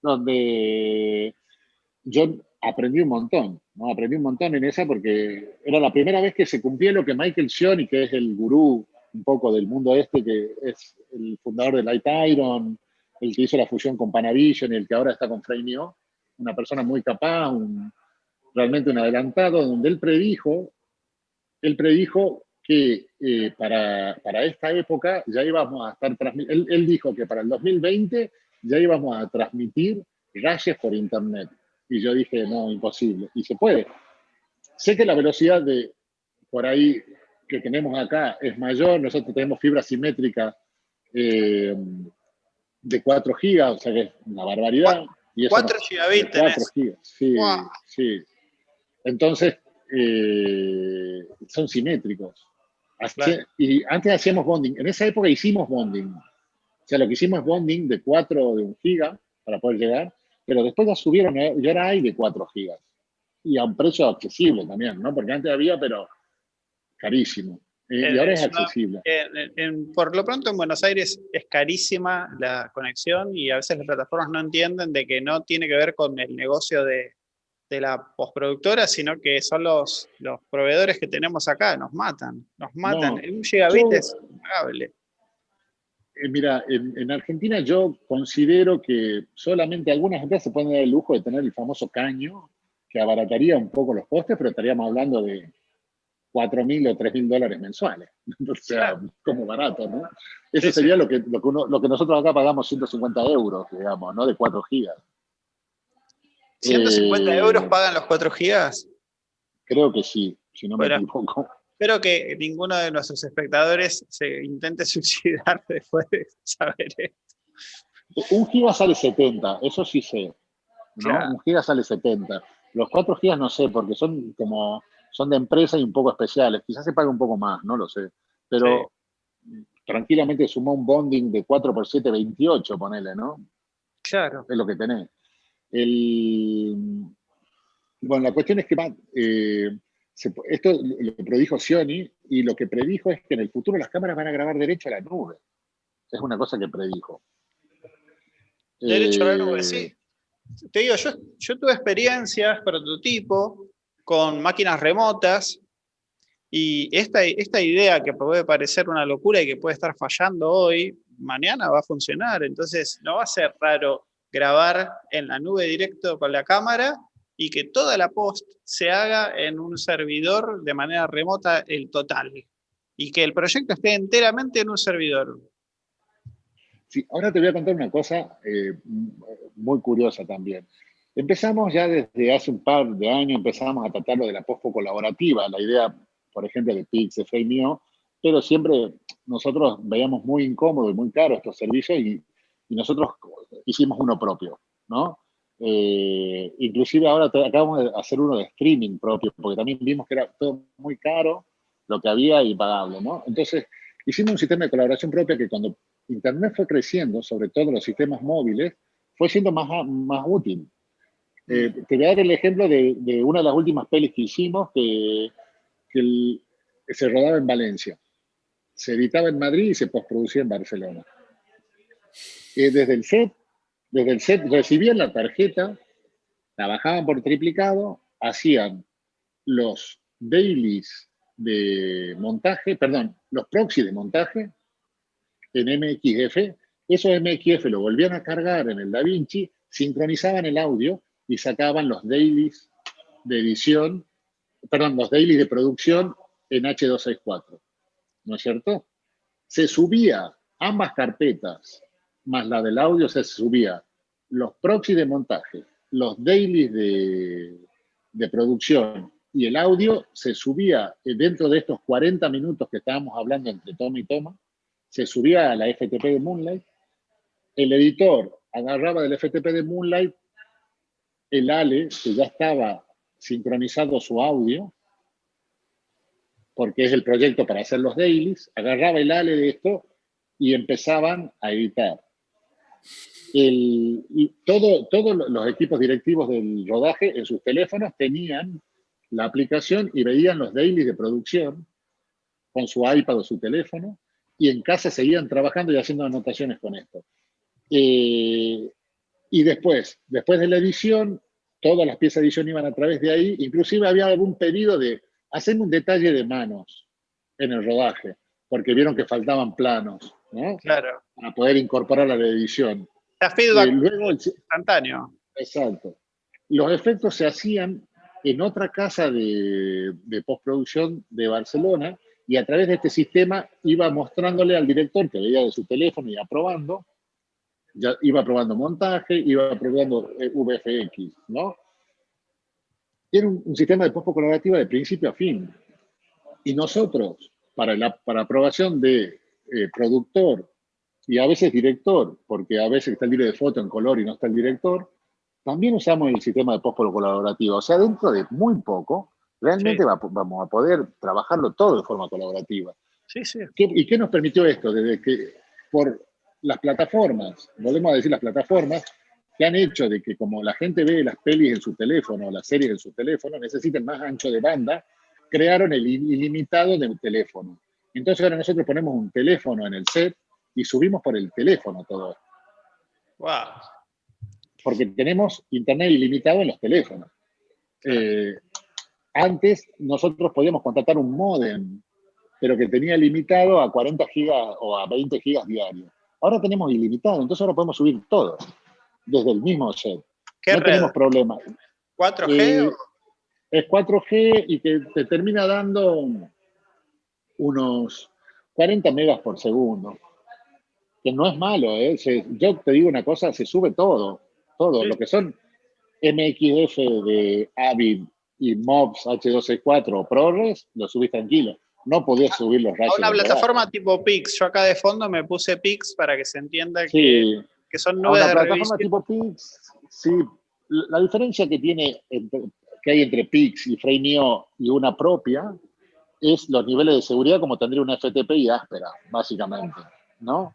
Speaker 2: donde yo aprendí un montón, ¿no? aprendí un montón en esa porque era la primera vez que se cumplía lo que Michael Shioni, que es el gurú un poco del mundo este, que es el fundador de Light Iron, el que hizo la fusión con Panavision y el que ahora está con Frame.io, una persona muy capaz, realmente un adelantado, donde él predijo, él predijo que eh, para, para, esta época ya íbamos a estar transmitiendo, él, dijo que para el 2020 ya íbamos a transmitir rayes por internet. Y yo dije, no, imposible. Y se puede. Sé que la velocidad de por ahí que tenemos acá es mayor, nosotros tenemos fibra simétrica eh, de 4 gigas, o sea que es una barbaridad.
Speaker 1: 4 gigabits 4
Speaker 2: gigas, sí, sí. Entonces, eh, son simétricos. Y antes hacíamos bonding. En esa época hicimos bonding. O sea, lo que hicimos es bonding de 4 de 1 giga para poder llegar, pero después ya subieron, ¿eh? ya ahora hay de 4 gigas. Y a un precio accesible también, ¿no? Porque antes había, pero carísimo. Eh, y ahora es accesible.
Speaker 1: por lo pronto en Buenos Aires es carísima la conexión y a veces las plataformas no entienden de que no tiene que ver con el negocio de, la postproductora, sino que son los, los proveedores que tenemos acá, nos matan, nos matan. un gigabit es impagable.
Speaker 2: Eh, mira, en, Argentina yo considero que solamente algunas empresas se pueden dar el lujo de tener el famoso caño, que abarataría un poco los costes, pero estaríamos hablando de 4 mil o 3 mil dólares mensuales. O sea, como barato, ¿no? Eso sería Lo, que, lo, que lo que nosotros acá pagamos 150 euros, digamos, ¿no? De 4 gigas.
Speaker 1: ¿150 eh, euros pagan los 4 gigas?
Speaker 2: Creo que sí, si no me equivoco.
Speaker 1: Espero que ninguno de nuestros espectadores se intente suicidar después de saber esto.
Speaker 2: Un giga sale 70, eso sí sé. Un giga sale 70. Los 4 gigas no sé, porque son como son de empresa y un poco especiales. Quizás se pague un poco más, no lo sé. Pero tranquilamente sumó un bonding de 4 por 7, 28, ponele, ¿no?
Speaker 1: Claro.
Speaker 2: Es lo que tenés. bueno, la cuestión es que eh, esto lo predijo Sioni y lo que predijo es que en el futuro las cámaras van a grabar derecho a la nube. Es una cosa que predijo.
Speaker 1: Derecho a la nube, sí. Eh, Te digo, yo, yo tuve experiencias, prototipo, con máquinas remotas y esta, esta idea que puede parecer una locura y que puede estar fallando hoy, mañana va a funcionar. Entonces no va a ser raro grabar en la nube directo con la cámara y que toda la post se haga en un servidor de manera remota el total. Y que el proyecto esté enteramente en un servidor.
Speaker 2: Sí, ahora te voy a contar una cosa eh, muy curiosa también. Empezamos ya desde hace un par de años, empezamos a tratar lo de la post colaborativa, la idea, por ejemplo, de Pix, de mío, pero siempre nosotros veíamos muy incómodo y muy caro estos servicios y, y nosotros hicimos uno propio, ¿no? Eh, inclusive ahora acabamos de hacer uno de streaming propio, porque también vimos que era todo muy caro lo que había y pagable, ¿no? Entonces, hicimos un sistema de colaboración propia que cuando Internet fue creciendo, sobre todo los sistemas móviles, fue siendo más, más útil. Eh, te voy a dar el ejemplo de, una de las últimas pelis que hicimos, que, se rodaba en Valencia. Se editaba en Madrid y se postproducía en Barcelona. Eh, desde el set desde el set recibían la tarjeta, trabajaban por triplicado, hacían los dailies de montaje, perdón, los proxy de montaje en MXF, esos MXF lo volvían a cargar en el DaVinci, sincronizaban el audio y sacaban los dailies de edición, perdón, los dailies de producción en H264. ¿No es cierto? Se subía ambas carpetas más la del audio se subía los proxy de montaje, los dailies de, producción y el audio se subía dentro de estos 40 minutos que estábamos hablando entre toma y toma, se subía a la FTP de Moonlight, el editor agarraba del FTP de Moonlight el ALE, que ya estaba sincronizado su audio, porque es el proyecto para hacer los dailies, agarraba el ALE de esto y empezaban a editar y todo, todos los equipos directivos del rodaje en sus teléfonos tenían la aplicación y veían los dailies de producción con su iPad o su teléfono y en casa seguían trabajando y haciendo anotaciones con esto. Eh, y después, después de la edición, todas las piezas de edición iban a través de ahí, inclusive había algún pedido de hacer un detalle de manos en el rodaje, porque vieron que faltaban planos, ¿no?
Speaker 1: Claro.
Speaker 2: Para poder incorporar a la edición.
Speaker 1: La feedback luego, instantáneo.
Speaker 2: Exacto. Los efectos se hacían en otra casa de, postproducción de Barcelona y a través de este sistema iba mostrándole al director que veía de su teléfono y aprobando, ya iba probando montaje, iba probando eh, VFX, ¿no? Era un, sistema de post colaborativa de principio a fin. Y nosotros, para la para aprobación de eh, productor y a veces director, porque a veces está el libro de foto en color y no está el director, también usamos el sistema de post colaborativo. O sea, dentro de muy poco, realmente vamos a poder trabajarlo todo de forma colaborativa.
Speaker 1: Sí, sí.
Speaker 2: ¿Y qué nos permitió esto? Desde que por las plataformas, volvemos a decir las plataformas, que han hecho de que como la gente ve las pelis en su teléfono, las series en su teléfono, necesiten más ancho de banda, crearon el ilimitado de un teléfono. Entonces ahora nosotros ponemos un teléfono en el set y subimos por el teléfono todo
Speaker 1: Wow.
Speaker 2: Porque tenemos internet ilimitado en los teléfonos. Eh, antes nosotros podíamos contratar un modem, pero que tenía limitado a 40 gigas o a 20 gigas diarios. Ahora tenemos ilimitado, entonces ahora podemos subir todo, desde el mismo set.
Speaker 1: ¿Qué
Speaker 2: no tenemos problema.
Speaker 1: ¿4G? Eh,
Speaker 2: es 4G y que te termina dando unos 40 megas por segundo. Que no es malo, ¿eh? yo te digo una cosa, se sube todo, todo. Lo que son MXF de Avid y MOBS H264 o ProRes, lo subís tranquilo. No podías subir los rayos.
Speaker 1: A una plataforma tipo Pix. Yo acá de fondo me puse Pix para que se entienda que, que, son nubes
Speaker 2: una plataforma tipo Pix, sí. La diferencia que tiene que hay entre Pix y Freenio y una propia es los niveles de seguridad como tendría una FTP y áspera, básicamente, ¿no?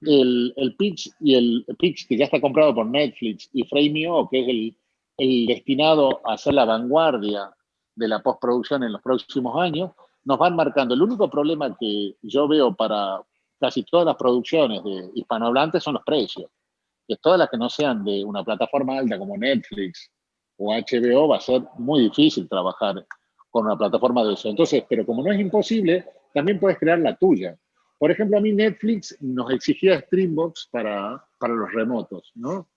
Speaker 2: El, el Pix y el Pix que ya está comprado por Netflix y Freenio, que es el, el destinado a ser la vanguardia de la postproducción en los próximos años, nos van marcando. El único problema que yo veo para casi todas las producciones de hispanohablantes son los precios. Que todas las que no sean de una plataforma alta como Netflix o HBO va a ser muy difícil trabajar con una plataforma de eso. Entonces, pero como no es imposible, también puedes crear la tuya. Por ejemplo, a mí Netflix nos exigía Streambox para, para los remotos, ¿no?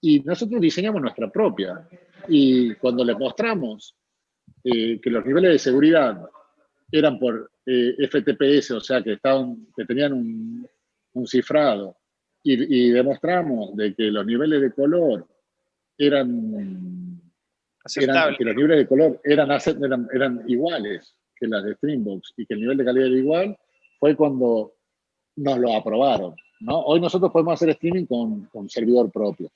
Speaker 2: Y nosotros diseñamos nuestra propia. Y cuando le mostramos eh, que los niveles de seguridad eran por eh, FTPS, o sea, que, estaban, que tenían un, cifrado, y, demostramos de que los niveles de color eran, que los niveles de color eran, eran, eran iguales que las de Streambox y que el nivel de calidad era igual, fue cuando nos lo aprobaron. ¿no? Hoy nosotros podemos hacer streaming con, con servidor propio.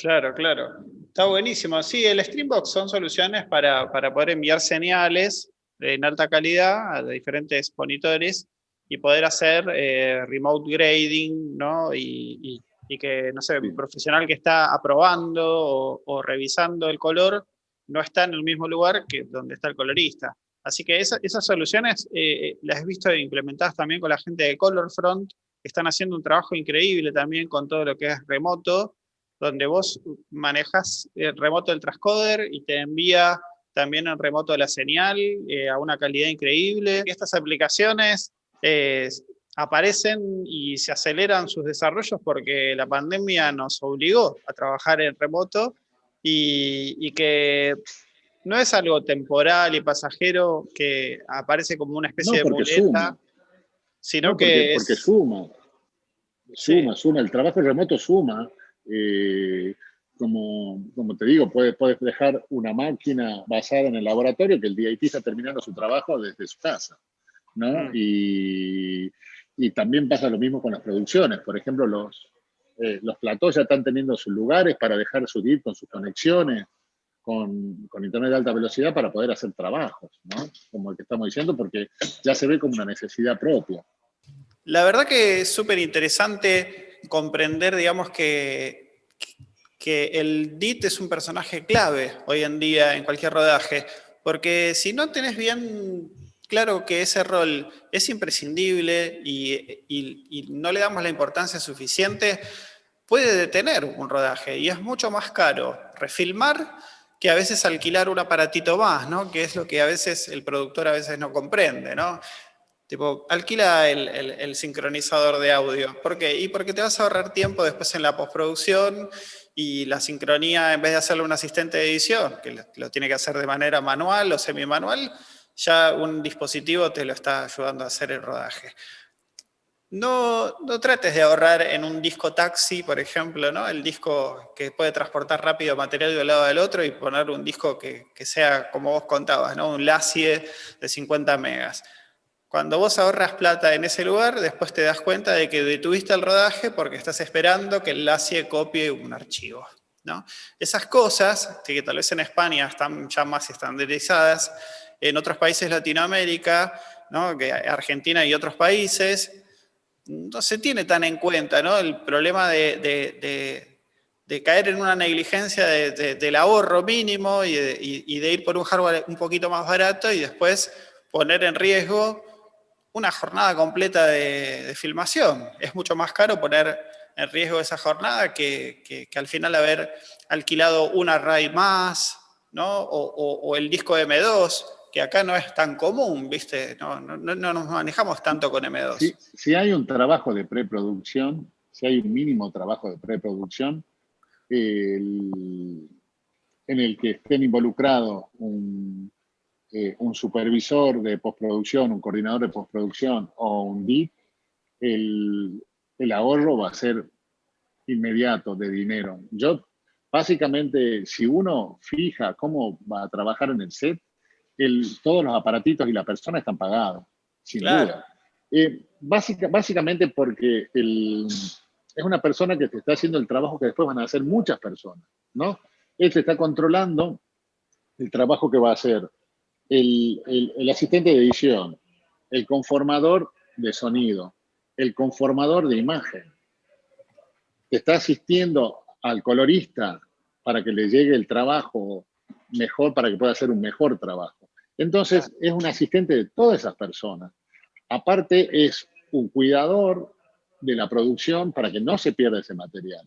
Speaker 1: Claro, claro. Está buenísimo. Sí, el Streambox son soluciones para, poder enviar señales en alta calidad a diferentes monitores y poder hacer eh, remote grading, ¿no? Y, que, no sé, un profesional que está aprobando o, revisando el color no está en el mismo lugar que donde está el colorista. Así que esas soluciones eh, las he visto implementadas también con la gente de ColorFront, que están haciendo un trabajo increíble también con todo lo que es remoto, donde vos manejas el remoto del transcoder y te envía también en remoto la señal eh, a una calidad increíble. Estas aplicaciones eh, aparecen y se aceleran sus desarrollos porque la pandemia nos obligó a trabajar en remoto y, que no es algo temporal y pasajero que aparece como una especie de muleta, sino que
Speaker 2: porque suma, suma, suma, el trabajo remoto suma, eh, como, como, te digo, puedes, puedes dejar una máquina basada en el laboratorio que el DIT está terminando su trabajo desde su casa. ¿no? Mm. Y, y, también pasa lo mismo con las producciones. Por ejemplo, los, eh, los platós ya están teniendo sus lugares para dejar su DIT con sus conexiones, con, con, internet de alta velocidad para poder hacer trabajos, ¿no? como el que estamos diciendo, porque ya se ve como una necesidad propia.
Speaker 1: La verdad que es súper interesante comprender, digamos, que, que el DIT es un personaje clave hoy en día en cualquier rodaje, porque si no tenés bien claro que ese rol es imprescindible y, no le damos la importancia suficiente, puede detener un rodaje y es mucho más caro refilmar que a veces alquilar un aparatito más, ¿no? que es lo que a veces el productor a veces no comprende. ¿no? Tipo, alquila el, sincronizador de audio. ¿Por qué? Y porque te vas a ahorrar tiempo después en la postproducción y la sincronía, en vez de hacerlo un asistente de edición, que lo, tiene que hacer de manera manual o semi-manual, ya un dispositivo te lo está ayudando a hacer el rodaje. No, no, trates de ahorrar en un disco taxi, por ejemplo, ¿no? el disco que puede transportar rápido material de un lado al otro y poner un disco que, sea, como vos contabas, ¿no? un LACIE de 50 megas. Cuando vos ahorras plata en ese lugar, después te das cuenta de que detuviste el rodaje porque estás esperando que el LACIE copie un archivo. ¿no? Esas cosas, que tal vez en España están ya más estandarizadas, en otros países de Latinoamérica, Argentina y otros países, no se tiene tan en cuenta el problema de, caer en una negligencia del ahorro mínimo y, de ir por un hardware un poquito más barato y después poner en riesgo una jornada completa de, filmación. Es mucho más caro poner en riesgo esa jornada que, al final haber alquilado un array más, o, el disco M2, que acá no es tan común, ¿viste? No, nos manejamos tanto con M2.
Speaker 2: Si, hay un trabajo de preproducción, si hay un mínimo trabajo de preproducción, en el que estén involucrados un, eh, un, supervisor de postproducción, un coordinador de postproducción o un DIP, el, el ahorro va a ser inmediato de dinero. Yo, básicamente, si uno fija cómo va a trabajar en el set, el, todos los aparatitos y la persona están pagados, sin duda. Eh, básicamente porque es una persona que te está haciendo el trabajo que después van a hacer muchas personas, ¿no? Él te está controlando el trabajo que va a hacer el, el asistente de edición, el conformador de sonido, el conformador de imagen, que está asistiendo al colorista para que le llegue el trabajo mejor, para que pueda hacer un mejor trabajo. Entonces, es un asistente de todas esas personas. Aparte, es un cuidador de la producción para que no se pierda ese material.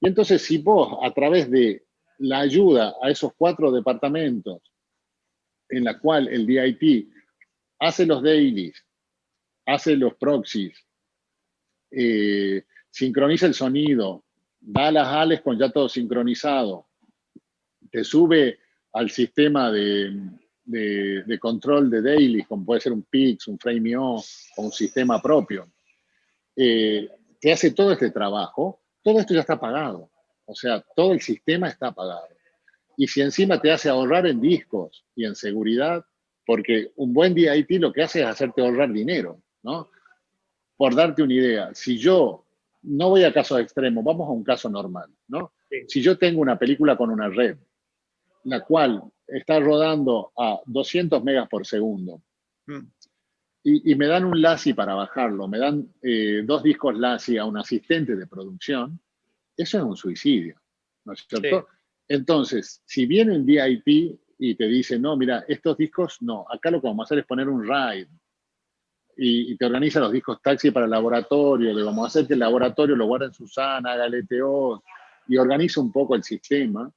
Speaker 2: Y entonces, si vos, a través de la ayuda a esos cuatro departamentos, en la cual el DIT hace los dailies, hace los proxies, eh, sincroniza el sonido, da las ales con ya todo sincronizado, te sube al sistema de, control de daily, como puede ser un Pix, un Frame.io o un sistema propio, eh, te hace todo este trabajo, todo esto ya está pagado. O sea, todo el sistema está pagado. Y si encima te hace ahorrar en discos y en seguridad, porque un buen DIT lo que hace es hacerte ahorrar dinero, ¿no? por darte una idea, si yo no voy a casos extremos, vamos a un caso normal, ¿no? Si yo tengo una película con una red, la cual está rodando a 200 megas por segundo, mm. y, me dan un LASI para bajarlo, me dan eh, dos discos LASI a un asistente de producción, eso es un suicidio, ¿no es cierto? Entonces, si viene un DIP y te dice, no, mira, estos discos, no, acá lo que vamos a hacer es poner un RAID, y, te organiza los discos taxi para el laboratorio, le vamos a hacer que el laboratorio lo guarde en Susana, haga LTO y organiza un poco el sistema,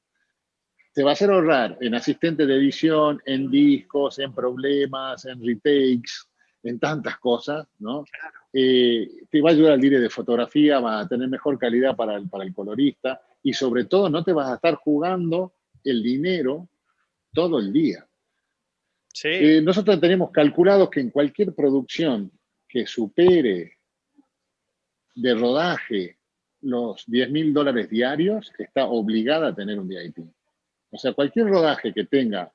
Speaker 2: te va a hacer ahorrar en asistente de edición, en discos, en problemas, en retakes, en tantas cosas, ¿no? Eh, te va a ayudar al dire de fotografía, va a tener mejor calidad para el, para el colorista y sobre todo no te vas a estar jugando el dinero todo el día. Eh, nosotros tenemos calculado que en cualquier producción que supere de rodaje los 10 mil dólares diarios, está obligada a tener un DIT. O sea, cualquier rodaje que tenga,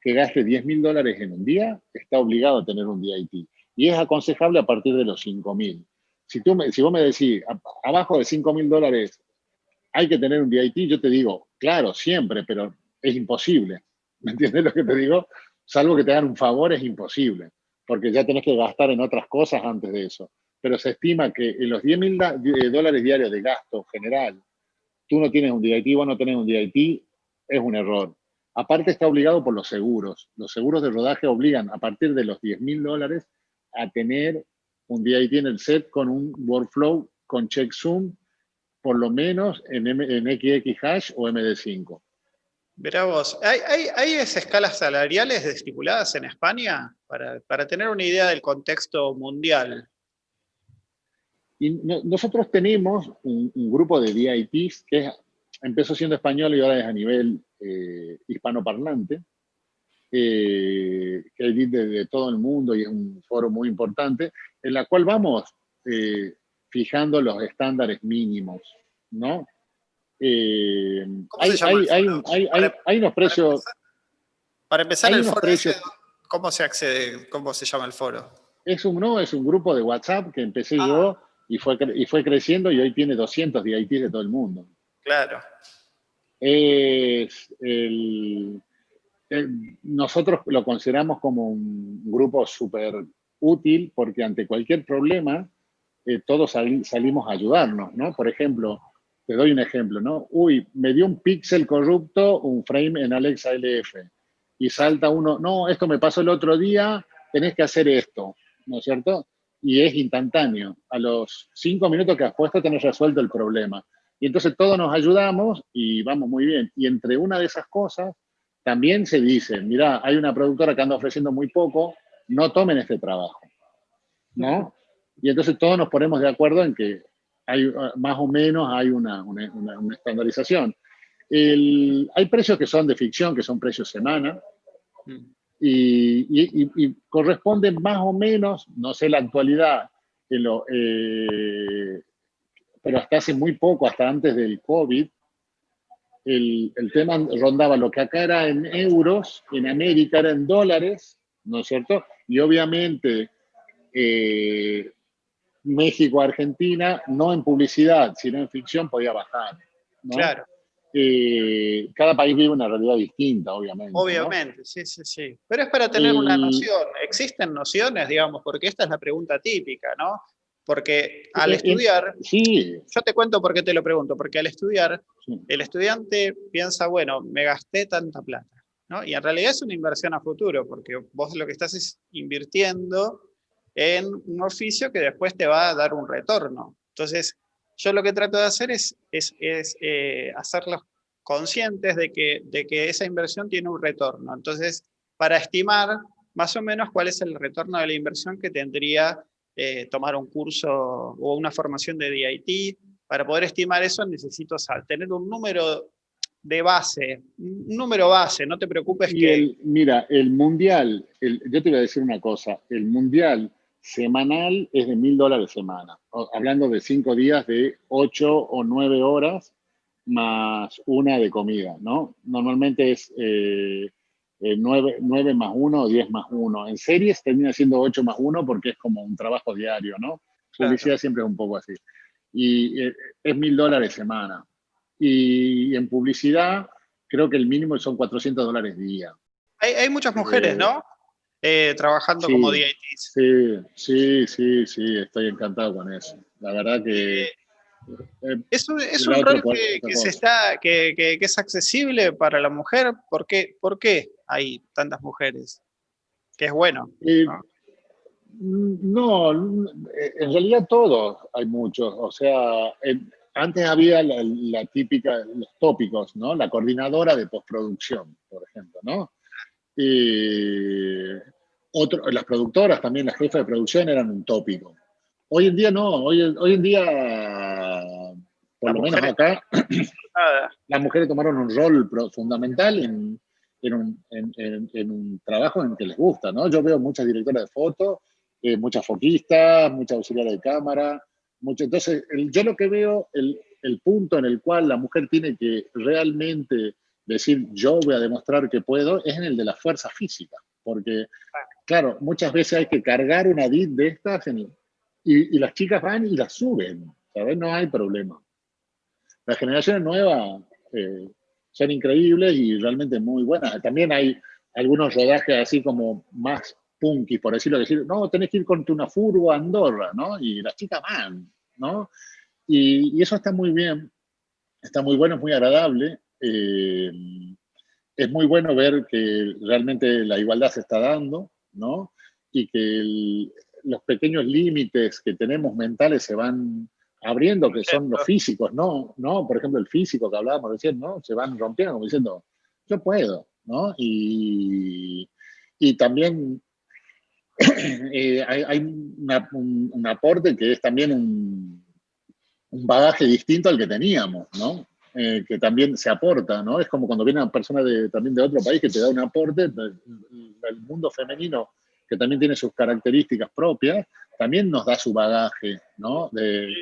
Speaker 2: que gaste 10 mil dólares en un día, está obligado a tener un DIT. Y es aconsejable a partir de los 5 mil. Si, si vos me decís, abajo de 5 mil dólares hay que tener un DIT, yo te digo, claro, siempre, pero es imposible. ¿Me entiendes lo que te digo? salvo que te hagan un favor, es imposible, porque ya tenés que gastar en otras cosas antes de eso. Pero se estima que en los 10 mil eh, dólares diarios de gasto general, tú no tienes un DIT, vos no tenés un DIT, es un error. Aparte está obligado por los seguros. Los seguros de rodaje obligan a partir de los 10 mil dólares a tener un DIT en el set con un workflow con checksum, por lo menos en, en XX hash o MD5.
Speaker 1: Verá vos, ¿hay, escalas salariales estipuladas en España para, tener una idea del contexto mundial?
Speaker 2: Y nosotros tenemos un, grupo de DITs que empezó siendo español y ahora es a nivel eh, hispanoparlante, eh, que hay de, de, todo el mundo y es un foro muy importante, en la cual vamos eh, fijando los estándares mínimos, ¿no? Eh, hay, hay, unos precios...
Speaker 1: Para empezar, el foro, ¿cómo se accede? ¿Cómo se llama el foro?
Speaker 2: Es un, no, es un grupo de WhatsApp que empecé ah. yo y fue, y fue creciendo y hoy tiene 200 DITs de todo el mundo.
Speaker 1: Claro.
Speaker 2: Es nosotros lo consideramos como un grupo súper útil porque ante cualquier problema eh, todos salimos a ayudarnos, ¿no? Por ejemplo, te doy un ejemplo, ¿no? Uy, me dio un píxel corrupto, un frame en Alexa LF. Y salta uno, no, esto me pasó el otro día, tenés que hacer esto, ¿no es cierto? Y es instantáneo. A los cinco minutos que has puesto tenés resuelto el problema. Y entonces todos nos ayudamos y vamos muy bien. Y entre una de esas cosas también se dice, mira, hay una productora que anda ofreciendo muy poco, no tomen este trabajo, ¿no? Y entonces todos nos ponemos de acuerdo en que hay más o menos hay una, estandarización. hay precios que son de ficción, que son precios semana, mm. y, corresponden más o menos, no sé la actualidad, eh, pero hasta hace muy poco, hasta antes del COVID, el, tema rondaba lo que acá era en euros, en América era en dólares, ¿no es cierto? Y obviamente eh, México, Argentina, no en publicidad, sino en ficción, podía bajar.
Speaker 1: Claro.
Speaker 2: Eh, cada país vive una realidad distinta, obviamente.
Speaker 1: Obviamente, sí, sí, sí. Pero es para tener una noción. ¿Existen nociones, digamos? Porque esta es la pregunta típica, ¿no? Porque al estudiar,
Speaker 2: sí.
Speaker 1: yo te cuento por qué te lo pregunto, porque al estudiar, el estudiante piensa, bueno, me gasté tanta plata, ¿no? Y en realidad es una inversión a futuro, porque vos lo que estás es invirtiendo en un oficio que después te va a dar un retorno. Entonces, yo lo que trato de hacer es, es, eh, hacerlos conscientes de que, de que esa inversión tiene un retorno. Entonces, para estimar más o menos cuál es el retorno de la inversión que tendría eh, tomar un curso o una formación de DIT. Para poder estimar eso necesito tener un número de base, un número base, no te preocupes que...
Speaker 2: mira, el mundial, yo te voy a decir una cosa, el mundial semanal es de mil dólares semana, hablando de cinco días de ocho o nueve horas más una de comida, ¿no? Normalmente es eh, 9, eh, más 1 o 10 más 1. En series termina siendo 8 más 1 porque es como un trabajo diario, ¿no? Publicidad siempre es un poco así. Y eh, es mil dólares semana. Y en publicidad creo que el mínimo son 400 dólares día.
Speaker 1: Hay, hay muchas mujeres, ¿no? Eh, trabajando como DITs.
Speaker 2: Sí, sí, sí, sí, estoy encantado con eso. La verdad que...
Speaker 1: Eh, es un, es un rol que, se está, que, que, es accesible para la mujer. ¿Por qué, ¿Por qué hay tantas mujeres? Que es bueno.
Speaker 2: ¿no? en realidad todos hay muchos. O sea, antes había la, típica, los tópicos, ¿no? La coordinadora de postproducción, por ejemplo, ¿no? otro, las productoras también, las jefas de producción eran un tópico. Hoy en día no, hoy, hoy en día, por lo menos acá, las mujeres tomaron un rol fundamental en, en, un, en, un, trabajo en que les gusta, ¿no? Yo veo muchas directoras de foto, eh, muchas foquistas, muchas auxiliares de cámara, mucho, entonces yo lo que veo, el, el punto en el cual la mujer tiene que realmente decir yo voy a demostrar que puedo, es en el de la fuerza física, porque, claro, muchas veces hay que cargar una DIT de estas en, y, las chicas van y las suben, ¿sabes? No hay problema. Las generaciones nuevas eh, son increíbles y realmente muy buenas. También hay algunos rodajes así como más punky, por decirlo, decir, no, tenés que ir con una furgo a Andorra, ¿no? Y las chicas van, ¿no? Y, eso está muy bien, está muy bueno, es muy agradable. Eh, es muy bueno ver que realmente la igualdad se está dando, ¿no? Y que los pequeños límites que tenemos mentales se van abriendo, que son los físicos, ¿no? ¿no? Por ejemplo, el físico que hablábamos recién, ¿no? Se van rompiendo como diciendo, yo puedo, ¿no? Y, y también eh, hay, un, aporte que es también un, un, bagaje distinto al que teníamos, ¿no? Eh, que también se aporta, ¿no? Es como cuando viene una persona de, también de otro país que te da un aporte, el mundo femenino que también tiene sus características propias, también nos da su bagaje, ¿no? De,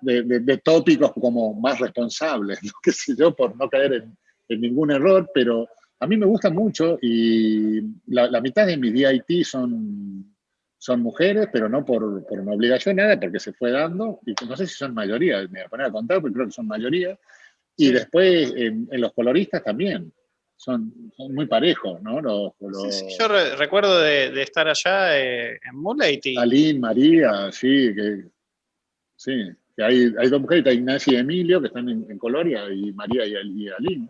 Speaker 2: de, tópicos como más responsables, ¿no? qué sé yo, por no caer en, ningún error, pero a mí me gusta mucho y la, mitad de mis DIT son, son mujeres, pero no por, por, una obligación, nada, porque se fue dando, y no sé si son mayoría, me voy a poner a contar, pero creo que son mayoría, y después en, los coloristas también son, muy parejos, ¿no? Los,
Speaker 1: yo recuerdo de, estar allá eh, en Moonlight.
Speaker 2: Aline, María, sí, que, sí, que hay, hay dos mujeres, Ignacia y Emilio, que están en, Coloria, y María y, y Aline,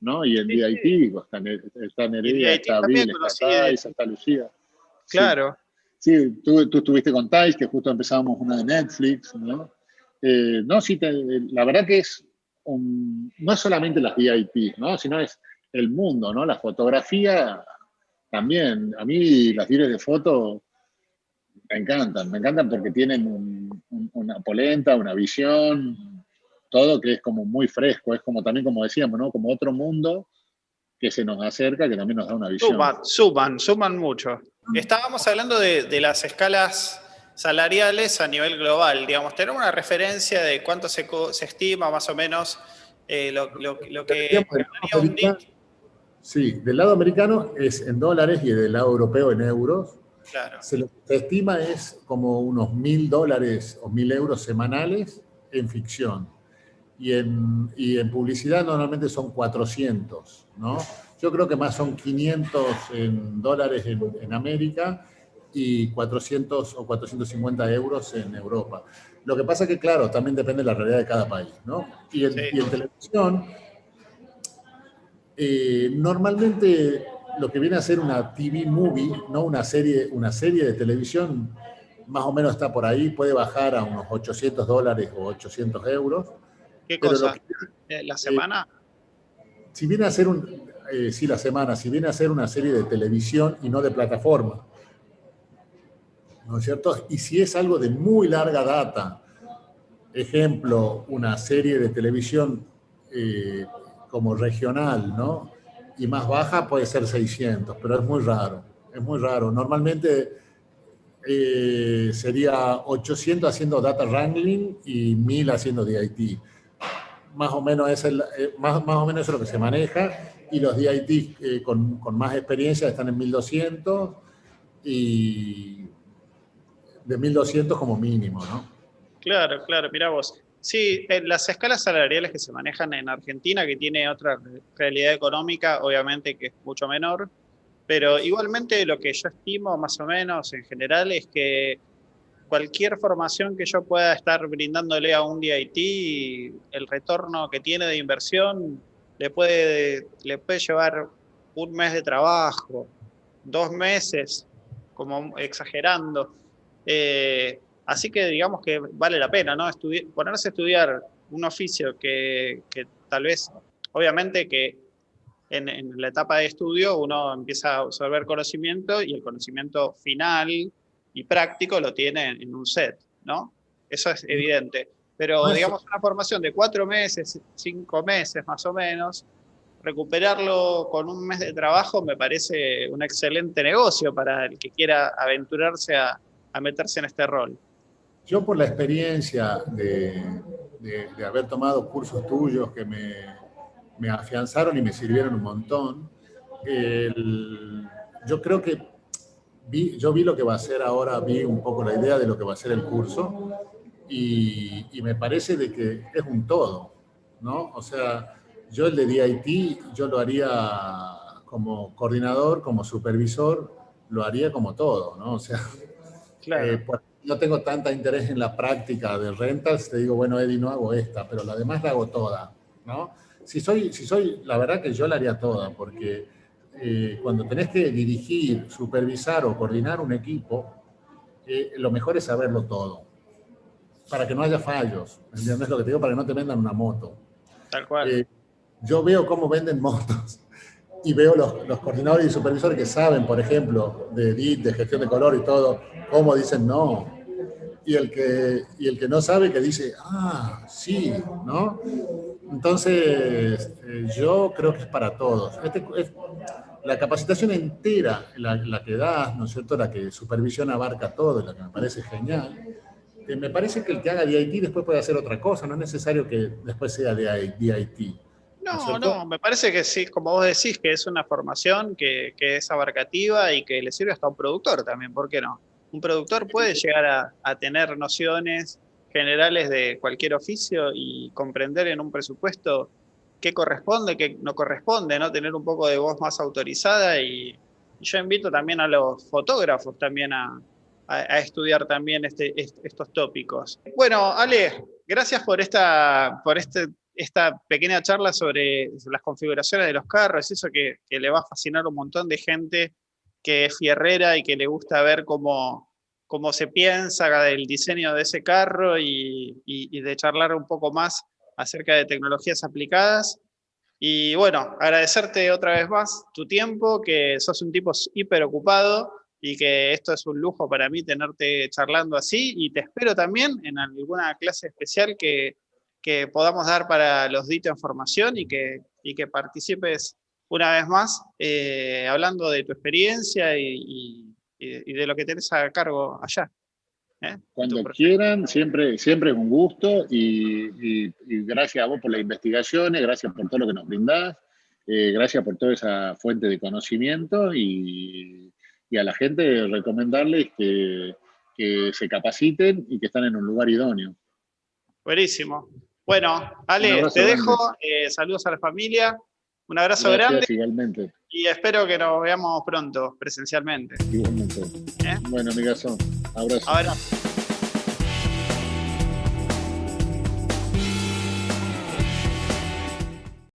Speaker 2: ¿no? Y en DIT, sí. Pues, están, está Nereida, está Abril, está Thais, está Lucía.
Speaker 1: Claro.
Speaker 2: Sí, tú, tú, estuviste con Thais, que justo empezábamos una de Netflix, ¿no? Eh, no, sí, la verdad que es, no es solamente las DIT, ¿no? Sino es
Speaker 3: el mundo, ¿no? La fotografía también. A mí las series de foto me encantan, me encantan porque tienen una polenta, una visión, todo que es como muy fresco, es como también como decíamos, ¿no? Como otro mundo que se nos acerca, que también nos da una visión.
Speaker 1: Suman, suman, suman mucho. Estábamos hablando de, las escalas salariales a nivel global, digamos, tener una referencia de cuánto se, se estima más o menos eh, lo, que
Speaker 2: Sí, del lado americano es en dólares y del lado europeo en euros.
Speaker 1: Claro.
Speaker 2: Se lo estima es como unos mil dólares o mil euros semanales en ficción. Y en, y en publicidad normalmente son 400, ¿no? Yo creo que más son 500 en dólares en, en América y 400 o 450 euros en Europa. Lo que pasa que, claro, también depende de la realidad de cada país, ¿no? Y en, y en televisión eh, normalmente lo que viene a ser una TV movie, ¿no? una, serie, una serie de televisión, más o menos está por ahí, puede bajar a unos 800 dólares o 800 euros.
Speaker 1: ¿Qué cosa? Eh, ¿La semana?
Speaker 2: si viene a ser un, eh, sí, la semana, si viene a ser una serie de televisión y no de plataforma, ¿no es cierto? Y si es algo de muy larga data, ejemplo, una serie de televisión como regional, ¿no? Y más baja puede ser 600, pero es muy raro, es muy raro. Normalmente eh, sería 800 haciendo data wrangling y 1000 haciendo DIT. Más o menos es, el, eh, más, más, o menos es lo que se maneja y los DIT eh, con, con, más experiencia están en 1200 y de 1200 como mínimo, ¿no?
Speaker 1: Claro, claro, mira vos. Sí, las escalas salariales que se manejan en Argentina, que tiene otra realidad económica, obviamente que es mucho menor, pero igualmente lo que yo estimo más o menos en general es que cualquier formación que yo pueda estar brindándole a un DIT, el retorno que tiene de inversión le puede, le puede llevar un mes de trabajo, dos meses, como exagerando. Eh, Así que digamos que vale la pena, ¿no? ponerse a estudiar un oficio que, tal vez, obviamente que en, la etapa de estudio uno empieza a absorber conocimiento y el conocimiento final y práctico lo tiene en un set, ¿no? Eso es evidente. Pero digamos una formación de cuatro meses, cinco meses más o menos, recuperarlo con un mes de trabajo me parece un excelente negocio para el que quiera aventurarse a meterse en este rol.
Speaker 2: Yo por la experiencia de, de, haber tomado cursos tuyos que me, me, afianzaron y me sirvieron un montón, el, yo creo que vi, yo vi lo que va a ser ahora, vi un poco la idea de lo que va a ser el curso y, y me parece de que es un todo, ¿no? O sea, yo el de DIT, yo lo haría como coordinador, como supervisor, lo haría como todo, ¿no? O sea,
Speaker 1: claro. Eh,
Speaker 2: no tengo tanta interés en la práctica de rentals, te digo, bueno, Eddie, no hago esta, pero la demás la hago toda, ¿no? Si soy, si soy, la verdad que yo la haría toda, porque eh, cuando tenés que dirigir, supervisar o coordinar un equipo, eh, lo mejor es saberlo todo, para que no haya fallos, ¿entiendes lo que te digo? Para que no te vendan una moto.
Speaker 1: Tal cual.
Speaker 2: Eh, yo veo cómo venden motos y veo los, los, coordinadores y supervisores que saben, por ejemplo, de edit, de gestión de color y todo, cómo dicen no, y el que, y el que no sabe que dice, ah, sí, ¿no? Entonces, eh, yo creo que es para todos. Este, es, la capacitación entera, la, la, que das, ¿no es cierto?, la que supervisión abarca todo, la que me parece genial, eh, me parece que el que haga DIT después puede hacer otra cosa, no es necesario que después sea DIT.
Speaker 1: No, no, me parece que sí, como vos decís, que es una formación que, que es abarcativa y que le sirve hasta a un productor también, ¿por qué no? Un productor puede llegar a, tener nociones generales de cualquier oficio y comprender en un presupuesto qué corresponde, qué no corresponde, ¿no? Tener un poco de voz más autorizada y, yo invito también a los fotógrafos también a, estudiar también este, estos tópicos. Bueno, Ale, gracias por esta, por este, esta pequeña charla sobre las configuraciones de los carros, eso que, le va a fascinar un montón de gente que es fierrera y que le gusta ver cómo, cómo se piensa del diseño de ese carro y, y, de charlar un poco más acerca de tecnologías aplicadas. Y bueno, agradecerte otra vez más tu tiempo, que sos un tipo hiper ocupado y que esto es un lujo para mí tenerte charlando así y te espero también en alguna clase especial que, que podamos dar para los ditos en formación y que, y que participes una vez más eh, hablando de tu experiencia y, y, de lo que tenés a cargo allá.
Speaker 2: ¿eh? Cuando quieran, siempre, siempre es un gusto y, gracias a vos por las investigaciones, gracias por todo lo que nos brindás, eh, gracias por toda esa fuente de conocimiento y, a la gente recomendarles que, se capaciten y que están en un lugar idóneo.
Speaker 1: Buenísimo. Bueno, Ale, te dejo. Saludos a la familia. Un abrazo grande.
Speaker 2: Igualmente.
Speaker 1: Y espero que nos veamos pronto, presencialmente.
Speaker 2: Igualmente. ¿Eh? Bueno, amigazo. Abrazo. Abrazo.